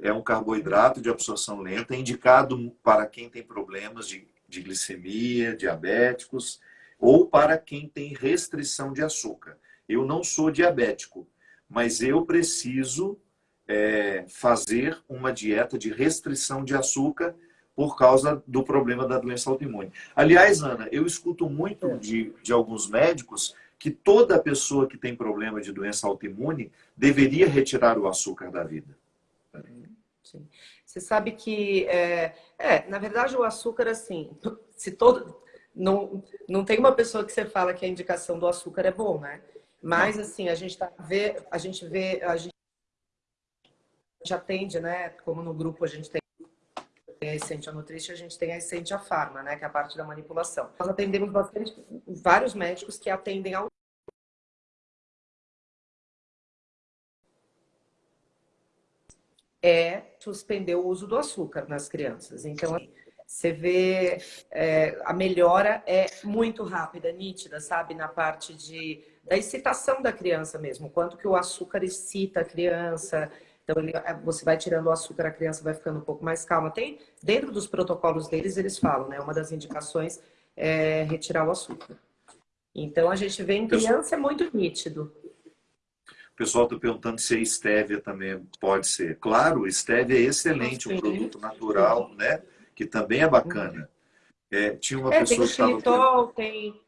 é um carboidrato de absorção lenta, indicado para quem tem problemas de, de glicemia, diabéticos, ou para quem tem restrição de açúcar. Eu não sou diabético, mas eu preciso é, fazer uma dieta de restrição de açúcar por causa do problema da doença autoimune. Aliás, Ana, eu escuto muito de, de alguns médicos que toda pessoa que tem problema de doença autoimune deveria retirar o açúcar da vida. Sim. Você sabe que, é, é, na verdade, o açúcar, assim, [laughs] se todo... Não, não tem uma pessoa que você fala que a indicação do açúcar é bom, né? Mas, assim, a gente, tá, vê, a gente vê, a gente atende, né? Como no grupo a gente tem a Essência Nutrition, a gente tem a Essência Pharma, né? Que é a parte da manipulação. Nós atendemos bastante, vários médicos que atendem ao é suspender o uso do açúcar nas crianças. Então, você vê é, a melhora é muito rápida, nítida, sabe? Na parte de, da excitação da criança mesmo. Quanto que o açúcar excita a criança. Então, ele, é, você vai tirando o açúcar, a criança vai ficando um pouco mais calma. Tem, dentro dos protocolos deles, eles falam, né? Uma das indicações é retirar o açúcar. Então, a gente vê em criança é muito nítido. O pessoal está perguntando se a estévia também pode ser. Claro, estévia é excelente, um produto natural, né? Que também é bacana. É, tinha uma é, pessoa tem o xilitol, que... tem,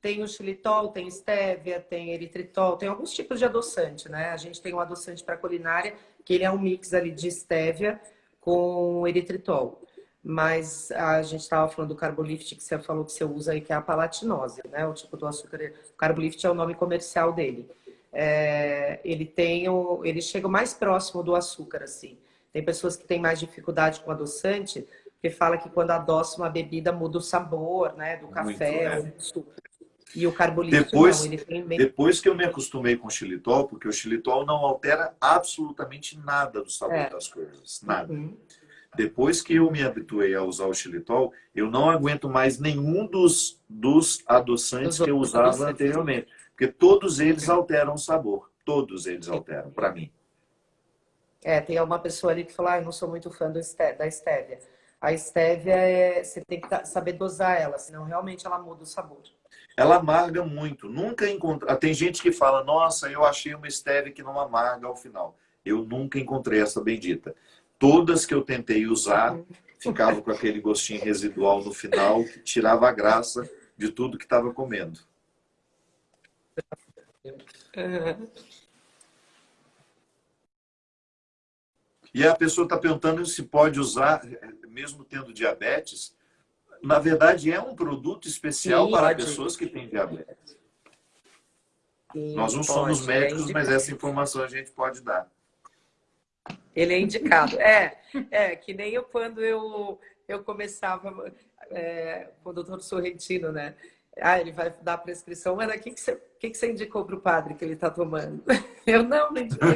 tem o xilitol, tem estévia, tem eritritol, tem alguns tipos de adoçante, né? A gente tem um adoçante para culinária, que ele é um mix ali de estévia com eritritol. Mas a gente estava falando do carbolift que você falou que você usa aí, que é a palatinose, né? O tipo do açúcar. O carbolift é o nome comercial dele é, ele tem o, ele chega mais próximo do açúcar, assim. Tem pessoas que têm mais dificuldade com adoçante, porque fala que quando adoça uma bebida muda o sabor, né, do café Muito, do suco. E o carbolítico depois, não, ele tem bem... Depois que eu me acostumei com o xilitol, porque o xilitol não altera absolutamente nada do sabor é. das coisas, nada. Uhum. Depois que eu me habituei a usar o xilitol, eu não aguento mais nenhum dos, dos adoçantes que eu usava anteriormente. Porque todos eles alteram o sabor. Todos eles alteram, para mim. É, tem uma pessoa ali que falou, ah, eu não sou muito fã do da estévia. A estévia, é, você tem que saber dosar ela, senão realmente ela muda o sabor. Ela amarga muito. Nunca encontrei... Ah, tem gente que fala, nossa, eu achei uma estévia que não amarga ao final. Eu nunca encontrei essa bendita. Todas que eu tentei usar, ficava com aquele gostinho residual no final que tirava a graça de tudo que estava comendo. E a pessoa está perguntando se pode usar, mesmo tendo diabetes. Na verdade, é um produto especial Sim, para pode. pessoas que têm diabetes. Sim, Nós não pode, somos é médicos, é mas essa informação a gente pode dar. Ele é indicado. É, é que nem eu quando eu, eu começava é, com o doutor Sorrentino, né? Ah, ele vai dar a prescrição, mas o que, que, você, que, que você indicou para o padre que ele está tomando? [laughs] Eu não, não indiquei.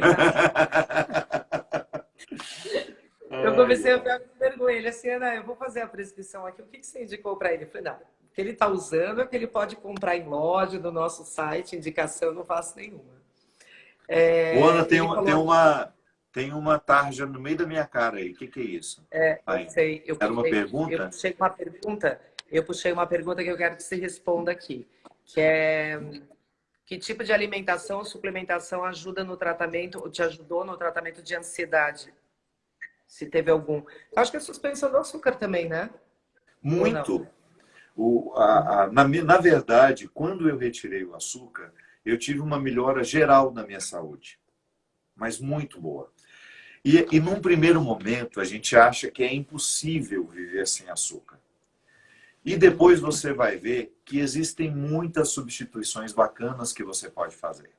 Eu comecei a ficar com vergonha. Ele assim, Ana, eu vou fazer a prescrição aqui. O que, que você indicou para ele? Eu falei, não, o que ele está usando é que ele pode comprar em loja, no nosso site, indicação, eu não faço nenhuma. É, Ana, tem, uma, tem, uma, tem uma tarja no meio da minha cara aí. O que, que é isso? É, eu sei. Eu Era uma pergunta? Eu puxei uma pergunta. Eu puxei uma pergunta que eu quero que você responda aqui. Que é... Que tipo de alimentação ou suplementação ajuda no tratamento, ou te ajudou no tratamento de ansiedade? Se teve algum. Eu acho que é suspensão do açúcar também, né? Muito. O, a, a, na, na verdade, quando eu retirei o açúcar, eu tive uma melhora geral na minha saúde. Mas muito boa. E, e num primeiro momento, a gente acha que é impossível viver sem açúcar. E depois você vai ver que existem muitas substituições bacanas que você pode fazer.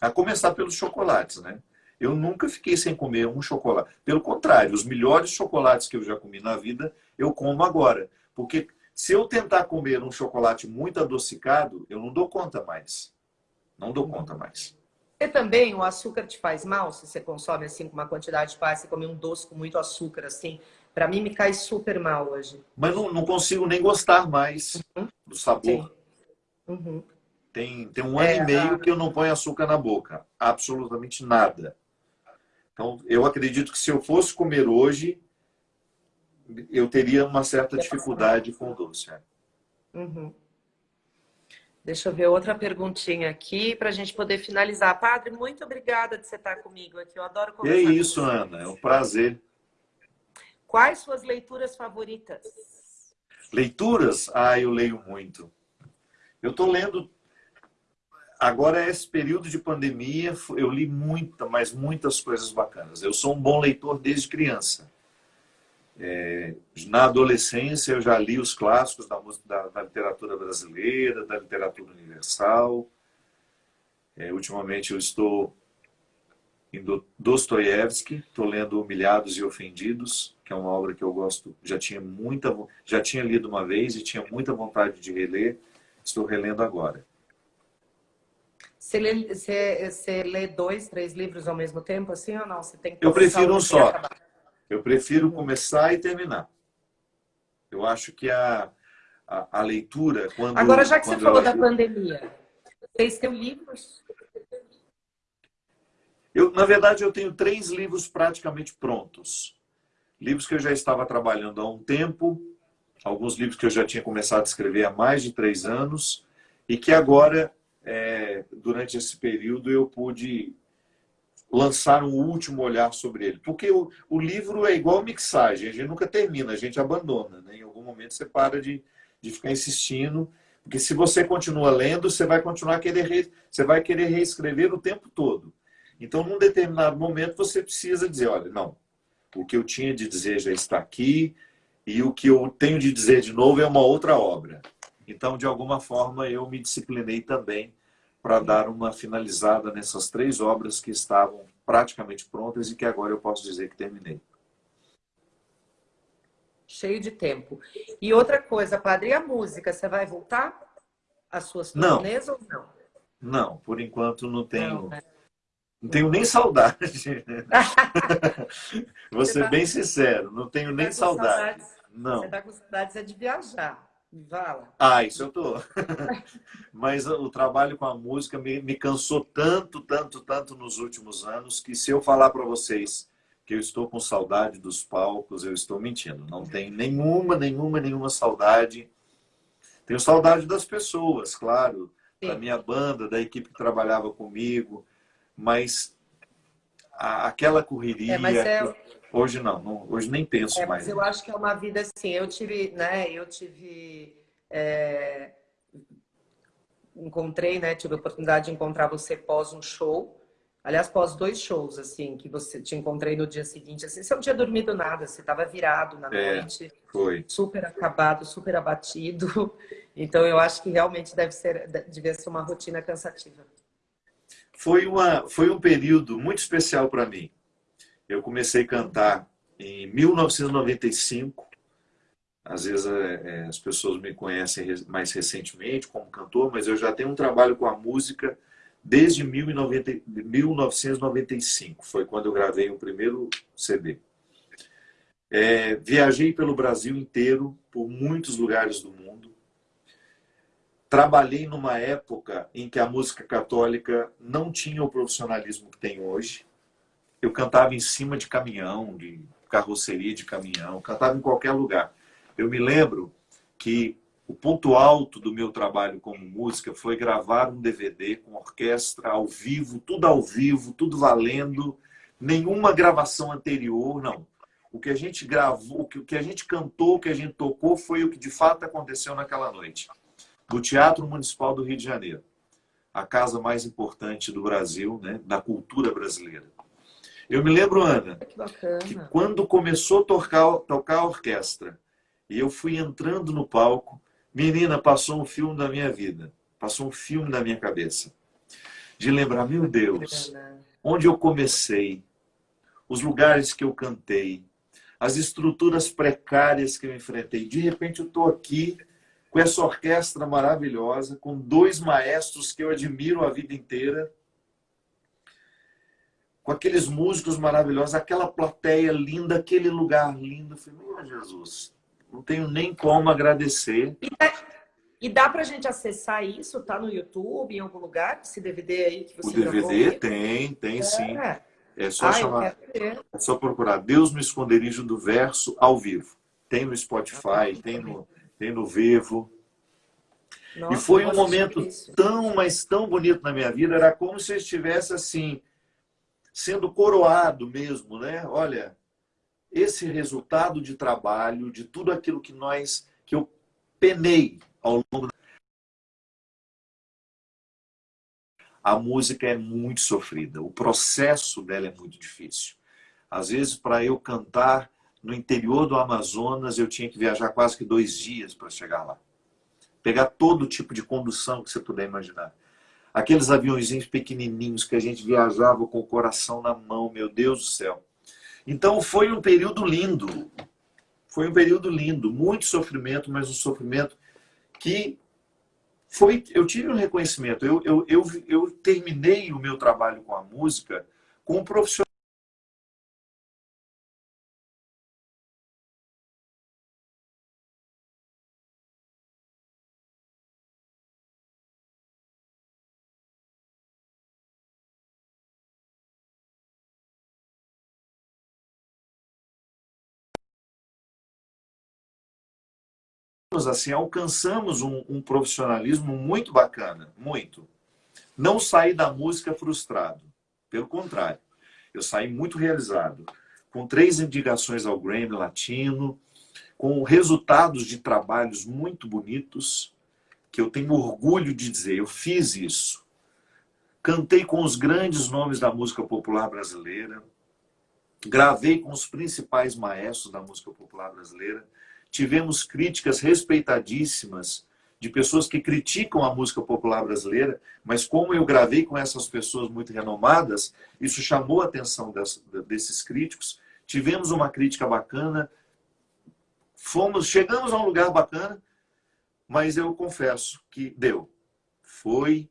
A começar pelos chocolates, né? Eu nunca fiquei sem comer um chocolate. Pelo contrário, os melhores chocolates que eu já comi na vida, eu como agora. Porque se eu tentar comer um chocolate muito adocicado, eu não dou conta mais. Não dou conta mais. E também o açúcar te faz mal se você consome assim com uma quantidade de paz, você come um doce com muito açúcar assim. Para mim me cai super mal hoje. Mas não, não consigo nem gostar mais uhum. do sabor. Uhum. Tem, tem um ano é, e meio a... que eu não ponho açúcar na boca. Absolutamente nada. Então, eu acredito que se eu fosse comer hoje, eu teria uma certa dificuldade com o doce. É. Uhum. Deixa eu ver outra perguntinha aqui para a gente poder finalizar. Padre, muito obrigada de você estar comigo aqui. Eu adoro conversar. E é isso, Ana. É um prazer. Quais suas leituras favoritas? Leituras? Ah, eu leio muito. Eu estou lendo... Agora, esse período de pandemia, eu li muita, mas muitas coisas bacanas. Eu sou um bom leitor desde criança. É, na adolescência, eu já li os clássicos da, da, da literatura brasileira, da literatura universal. É, ultimamente, eu estou em Dostoiévski, estou lendo Humilhados e Ofendidos, que é uma obra que eu gosto, já tinha muita, já tinha lido uma vez e tinha muita vontade de reler, estou relendo agora. Você lê, você, você lê dois, três livros ao mesmo tempo, assim ou não? Você tem eu prefiro um só. Eu prefiro começar e terminar. Eu acho que a, a, a leitura, quando... Agora, já que você falou da pandemia, vocês têm livros eu, na verdade, eu tenho três livros praticamente prontos. Livros que eu já estava trabalhando há um tempo, alguns livros que eu já tinha começado a escrever há mais de três anos, e que agora, é, durante esse período, eu pude lançar um último olhar sobre ele. Porque o, o livro é igual mixagem, a gente nunca termina, a gente abandona. Né? Em algum momento você para de, de ficar insistindo, porque se você continua lendo, você vai continuar querer, você vai querer reescrever o tempo todo. Então, num determinado momento, você precisa dizer, olha, não, o que eu tinha de dizer já está aqui e o que eu tenho de dizer de novo é uma outra obra. Então, de alguma forma, eu me disciplinei também para dar uma finalizada nessas três obras que estavam praticamente prontas e que agora eu posso dizer que terminei. Cheio de tempo. E outra coisa, padre, a música, você vai voltar às suas turnês ou não? Não, por enquanto não tenho. Não, né? Não tenho nem saudade. [laughs] Vou ser tá... bem sincero, não tenho nem tá saudade. Não. Você está com saudades é de viajar. Vala. Ah, isso eu tô. [laughs] Mas o trabalho com a música me, me cansou tanto, tanto, tanto nos últimos anos que se eu falar para vocês que eu estou com saudade dos palcos, eu estou mentindo. Não tenho nenhuma, nenhuma, nenhuma saudade. Tenho saudade das pessoas, claro, Sim. da minha banda, da equipe que trabalhava comigo, mas a, aquela correria... É, é, Hoje não, não hoje nem penso é, mais. Mas eu acho que é uma vida assim. Eu tive, né? Eu tive. É, encontrei, né? Tive a oportunidade de encontrar você pós um show. Aliás, pós dois shows, assim, que você te encontrei no dia seguinte, assim, você não tinha dormido nada, você estava virado na é, noite, foi. super acabado, super abatido. [laughs] Então, eu acho que realmente deve ser, devia ser uma rotina cansativa. Foi, uma, foi um período muito especial para mim. Eu comecei a cantar em 1995. Às vezes é, é, as pessoas me conhecem mais recentemente como cantor, mas eu já tenho um trabalho com a música desde 1995. Foi quando eu gravei o primeiro CD. É, viajei pelo Brasil inteiro, por muitos lugares do mundo. Trabalhei numa época em que a música católica não tinha o profissionalismo que tem hoje. Eu cantava em cima de caminhão, de carroceria de caminhão, cantava em qualquer lugar. Eu me lembro que o ponto alto do meu trabalho como música foi gravar um DVD com orquestra ao vivo, tudo ao vivo, tudo valendo, nenhuma gravação anterior, não. O que a gente gravou, o que a gente cantou, o que a gente tocou foi o que de fato aconteceu naquela noite. Do Teatro Municipal do Rio de Janeiro, a casa mais importante do Brasil, né, da cultura brasileira. Eu me lembro, Ana, que, que quando começou a tocar, tocar a orquestra e eu fui entrando no palco, menina, passou um filme da minha vida, passou um filme da minha cabeça. De lembrar, meu Deus, onde eu comecei, os lugares que eu cantei, as estruturas precárias que eu enfrentei. De repente eu estou aqui com essa orquestra maravilhosa, com dois maestros que eu admiro a vida inteira, com aqueles músicos maravilhosos, aquela plateia linda, aquele lugar lindo. Eu falei, meu Jesus, não tenho nem como agradecer. E dá, e dá pra gente acessar isso? Tá no YouTube, em algum lugar? Esse DVD aí que você O DVD tem, tem é. sim. É só chamar. É só procurar Deus no esconderijo do verso ao vivo. Tem no Spotify, tem no, tem no Vevo. Nossa, e foi um momento tão, mas tão bonito na minha vida. Era como se eu estivesse assim, sendo coroado mesmo, né? Olha, esse resultado de trabalho, de tudo aquilo que nós, que eu penei ao longo a música é muito sofrida, o processo dela é muito difícil. Às vezes, para eu cantar no interior do Amazonas, eu tinha que viajar quase que dois dias para chegar lá. Pegar todo tipo de condução que você puder imaginar. Aqueles aviãozinhos pequenininhos que a gente viajava com o coração na mão, meu Deus do céu. Então foi um período lindo. Foi um período lindo, muito sofrimento, mas um sofrimento que foi. Eu tive um reconhecimento. Eu, eu, eu, eu terminei o meu trabalho com a música com um profissional. Assim, alcançamos um, um, profissionalismo muito bacana, muito. Não saí da música frustrado, pelo contrário, eu saí muito realizado, com três indicações ao Grammy Latino, com resultados de trabalhos muito bonitos, que eu tenho orgulho de dizer, eu fiz isso. Cantei com os grandes nomes da música popular brasileira, gravei com os principais maestros da música popular brasileira, tivemos críticas respeitadíssimas de pessoas que criticam a música popular brasileira, mas como eu gravei com essas pessoas muito renomadas, isso chamou a atenção desses críticos. Tivemos uma crítica bacana, fomos, chegamos a um lugar bacana, mas eu confesso que deu. Foi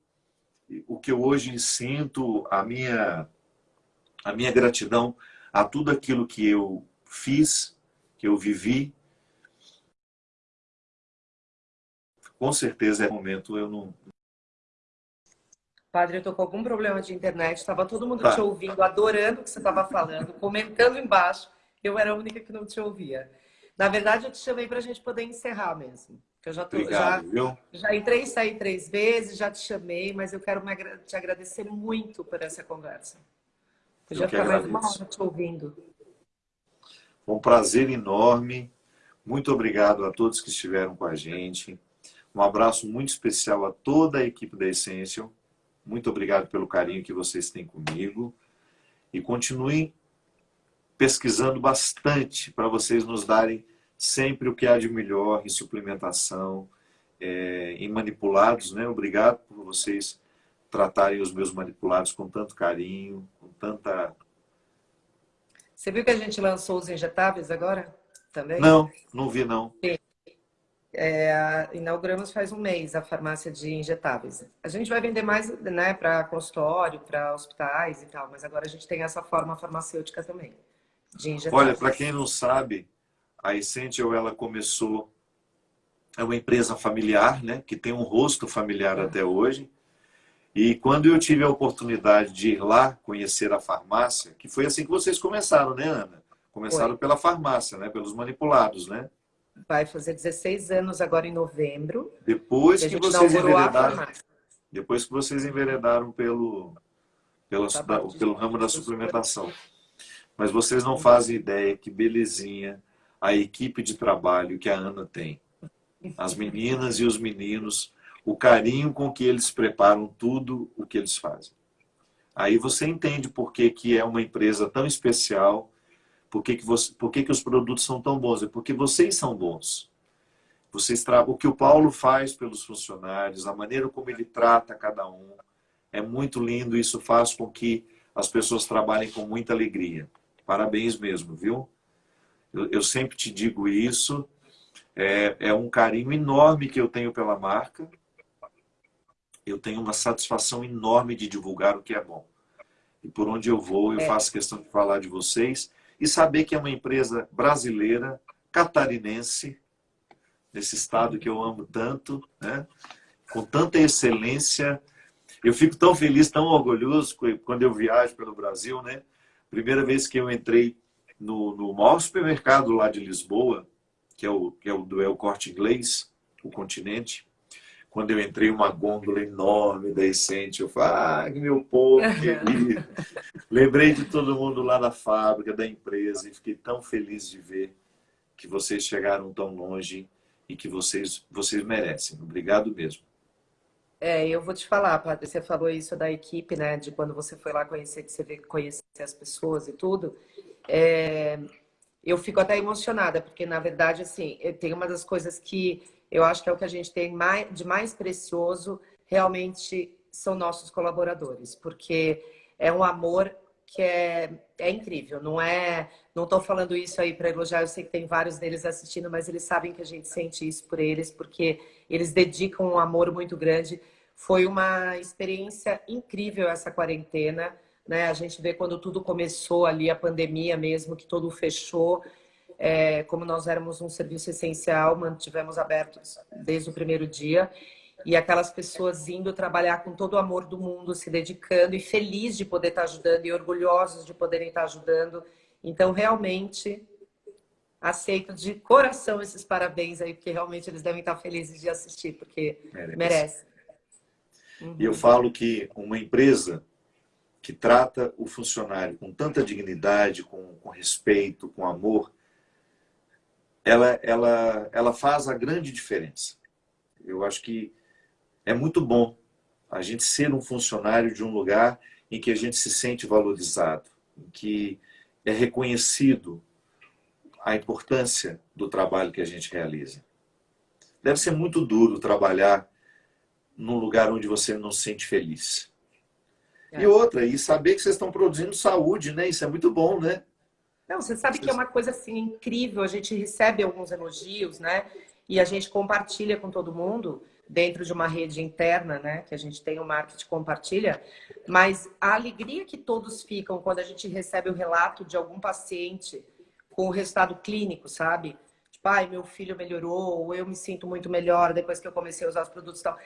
o que eu hoje sinto, a minha, a minha gratidão a tudo aquilo que eu fiz, que eu vivi, com certeza é momento eu não. Padre, eu tô com algum problema de internet, estava todo mundo tá. te ouvindo, adorando o que você estava falando, comentando embaixo. Eu era a única que não te ouvia. Na verdade, eu te chamei para a gente poder encerrar mesmo. Eu já, tô, Obrigado, já, já entrei e saí três vezes, já te chamei, mas eu quero te agradecer muito por essa conversa. Eu já ficar mais uma hora te ouvindo. Foi um prazer enorme. Muito obrigado a todos que estiveram com a gente. Um abraço muito especial a toda a equipe da Essential. Muito obrigado pelo carinho que vocês têm comigo. E continuem pesquisando bastante para vocês nos darem sempre o que há de melhor em suplementação, é, em manipulados. Né? Obrigado por vocês tratarem os meus manipulados com tanto carinho, com tanta... Você viu que a gente lançou os injetáveis agora? Também? Não, não vi não. Sim. É, inauguramos faz um mês a farmácia de injetáveis. A gente vai vender mais né, para consultório, para hospitais e tal, mas agora a gente tem essa forma farmacêutica também, de injetáveis. Olha, para quem não sabe, a Essential ela começou, é uma empresa familiar, né, que tem um rosto familiar é. até hoje. E quando eu tive a oportunidade de ir lá conhecer a farmácia, que foi assim que vocês começaram, né, Ana? Começaram foi. pela farmácia, né, pelos manipulados, né? Vai fazer 16 anos agora em novembro. Depois que vocês enveredaram, depois que vocês enveredaram pelo, pelo, da, pelo ramo da suplementação. Mas vocês não fazem ideia que belezinha a equipe de trabalho que a Ana tem. As meninas e os meninos, o carinho com que eles preparam tudo o que eles fazem. Aí você entende por que, que é uma empresa tão especial, por que, que, você, por que, que os produtos são tão bons? É porque vocês são bons. Vocês O que o Paulo faz pelos funcionários, a maneira como ele trata cada um, é muito lindo. Isso faz com que as pessoas trabalhem com muita alegria. Parabéns mesmo, viu? Eu, eu sempre te digo isso. É, é um carinho enorme que eu tenho pela marca. Eu tenho uma satisfação enorme de divulgar o que é bom. E por onde eu vou, eu é. faço questão de falar de vocês e saber que é uma empresa brasileira, catarinense, nesse estado que eu amo tanto, né? com tanta excelência. Eu fico tão feliz, tão orgulhoso quando eu viajo pelo Brasil. Né? Primeira vez que eu entrei no, no maior supermercado lá de Lisboa, que é o, que é o do El Corte Inglês, o Continente, quando eu entrei uma gôndola enorme da Essente, eu falei, ah, meu povo querido. Lembrei de todo mundo lá da fábrica, da empresa, e fiquei tão feliz de ver que vocês chegaram tão longe e que vocês, vocês merecem. Obrigado mesmo. É, eu vou te falar, Padre, você falou isso da equipe, né? De quando você foi lá conhecer, que você vê conhecer as pessoas e tudo. É, eu fico até emocionada, porque na verdade, assim, tem uma das coisas que eu acho que é o que a gente tem mais, de mais precioso, realmente são nossos colaboradores, porque é um amor que é, é incrível. Não é, não estou falando isso aí para elogiar, eu sei que tem vários deles assistindo, mas eles sabem que a gente sente isso por eles, porque eles dedicam um amor muito grande. Foi uma experiência incrível essa quarentena, né? A gente vê quando tudo começou ali, a pandemia mesmo, que tudo fechou, é, como nós éramos um serviço essencial, mantivemos abertos desde o primeiro dia. E aquelas pessoas indo trabalhar com todo o amor do mundo, se dedicando e feliz de poder estar ajudando e orgulhosos de poderem estar ajudando. Então, realmente, aceito de coração esses parabéns aí, porque realmente eles devem estar felizes de assistir, porque merece. merece. Uhum. E eu falo que uma empresa que trata o funcionário com tanta dignidade, com, com respeito, com amor, ela, ela, ela faz a grande diferença. Eu acho que é muito bom a gente ser um funcionário de um lugar em que a gente se sente valorizado, em que é reconhecido a importância do trabalho que a gente realiza. Deve ser muito duro trabalhar num lugar onde você não se sente feliz. É. E outra, e saber que vocês estão produzindo saúde, né? Isso é muito bom, né? Não, você sabe que é uma coisa assim incrível, a gente recebe alguns elogios, né? E a gente compartilha com todo mundo dentro de uma rede interna, né? Que a gente tem o marketing compartilha, mas a alegria que todos ficam quando a gente recebe o relato de algum paciente com o resultado clínico, sabe? Tipo, ai, meu filho melhorou, ou eu me sinto muito melhor depois que eu comecei a usar os produtos e tal.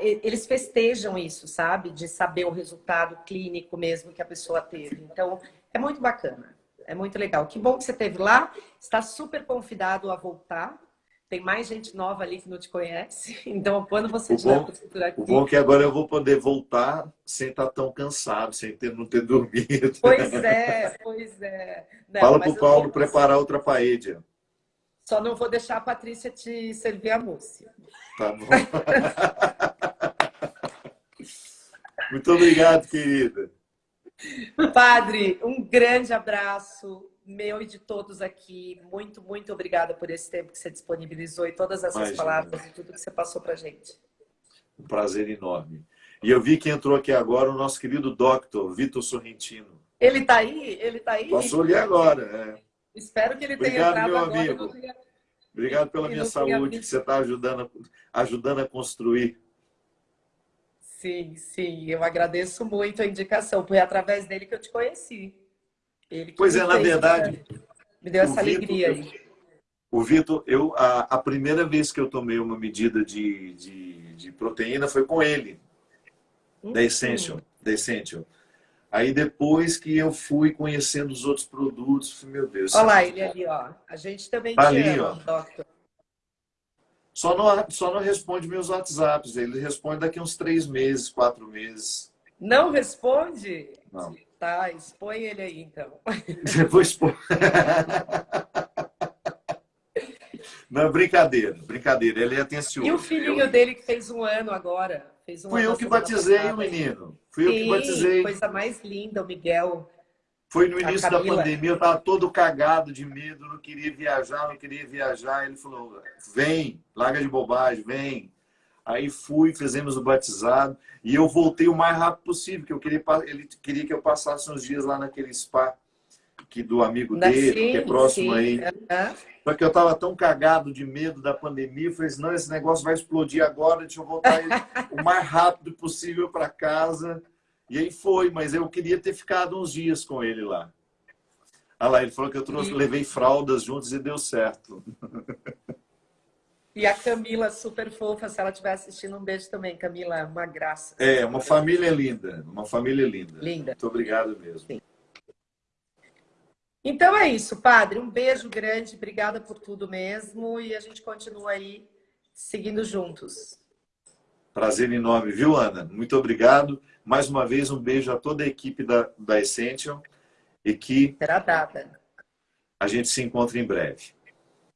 Eles festejam isso, sabe? De saber o resultado clínico mesmo que a pessoa teve. Então, é muito bacana. É muito legal. Que bom que você esteve lá. Está super convidado a voltar. tem mais gente nova ali que não te conhece. [laughs] Então, quando você estiver aqui... O bom é que agora eu vou poder voltar sem estar tão cansado, sem ter, não ter [laughs] dormido. Pois é, pois é. Não, Fala para o Paulo preparar outra paella. Só não vou deixar a Patrícia te servir a mousse. Tá bom. [laughs] Muito obrigado, querida. Padre, um grande abraço meu e de todos aqui. Muito, muito obrigada por esse tempo que você disponibilizou e todas essas Imagina. palavras e tudo que você passou para gente. Um prazer enorme. E eu vi que entrou aqui agora o nosso querido doctor, Vitor Sorrentino. Ele está aí? Ele está aí? Passou ali agora, é. Espero que ele Obrigado, tenha entrado meu amigo. Tenha... Obrigado pela minha saúde que você está ajudando, ajudando a construir. Sim, sim. Eu agradeço muito a indicação. Foi através dele que eu te conheci. pois é, na verdade... Me deu essa Vitor, alegria aí. O Vitor, eu, a, a, primeira vez que eu tomei uma medida de, de, de proteína foi com ele, hum, da Essential. Da Essential. Aí depois que eu fui conhecendo os outros produtos, meu Deus. Olha lá, ele ali, ó. A gente também tá ali, ama, ó. doctor. Só não, só não responde meus WhatsApps. Ele responde daqui uns três meses, quatro meses. Não responde? Não. Tá, expõe ele aí, então. [laughs] Depois expõe. Não, brincadeira, brincadeira. Ele é atencioso. E o filhinho eu... dele que fez um ano agora? Fez um Fui ano eu que batizei o menino. Fui Sim, eu que batizei. coisa mais linda, o Miguel. Foi no início da pandemia, eu estava todo cagado de medo, não queria viajar, não queria viajar. Ele falou, vem, larga de bobagem, vem. Aí fui, fizemos o batizado e eu voltei o mais rápido possível, porque eu queria, ele queria que eu passasse uns dias lá naquele spa que do amigo dele, sim, que é próximo sim. aí. Uhum. Só que eu estava tão cagado de medo da pandemia, eu falei assim, não, esse negócio vai explodir agora, deixa eu voltar [laughs] o mais rápido possível para casa. E aí foi, mas eu queria ter ficado uns dias com ele lá. Ah lá, ele falou que eu trouxe, levei fraldas juntos e deu certo. [laughs] E a Camila, super fofa, se ela estiver assistindo, um beijo também. Camila, uma graça. É, uma família linda, uma família linda. Linda. Muito obrigado mesmo. Sim. Então é isso, padre. Um beijo grande, obrigada por tudo mesmo. E a gente continua aí seguindo juntos. Prazer enorme, viu, Ana? Muito obrigado. Mais uma vez, um beijo a toda a equipe da, da Essential e que Será dada. a gente se encontra em breve.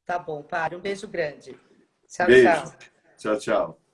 Tá bom, padre. Um beijo grande. Tchau, beijo. tchau. Tchau, tchau.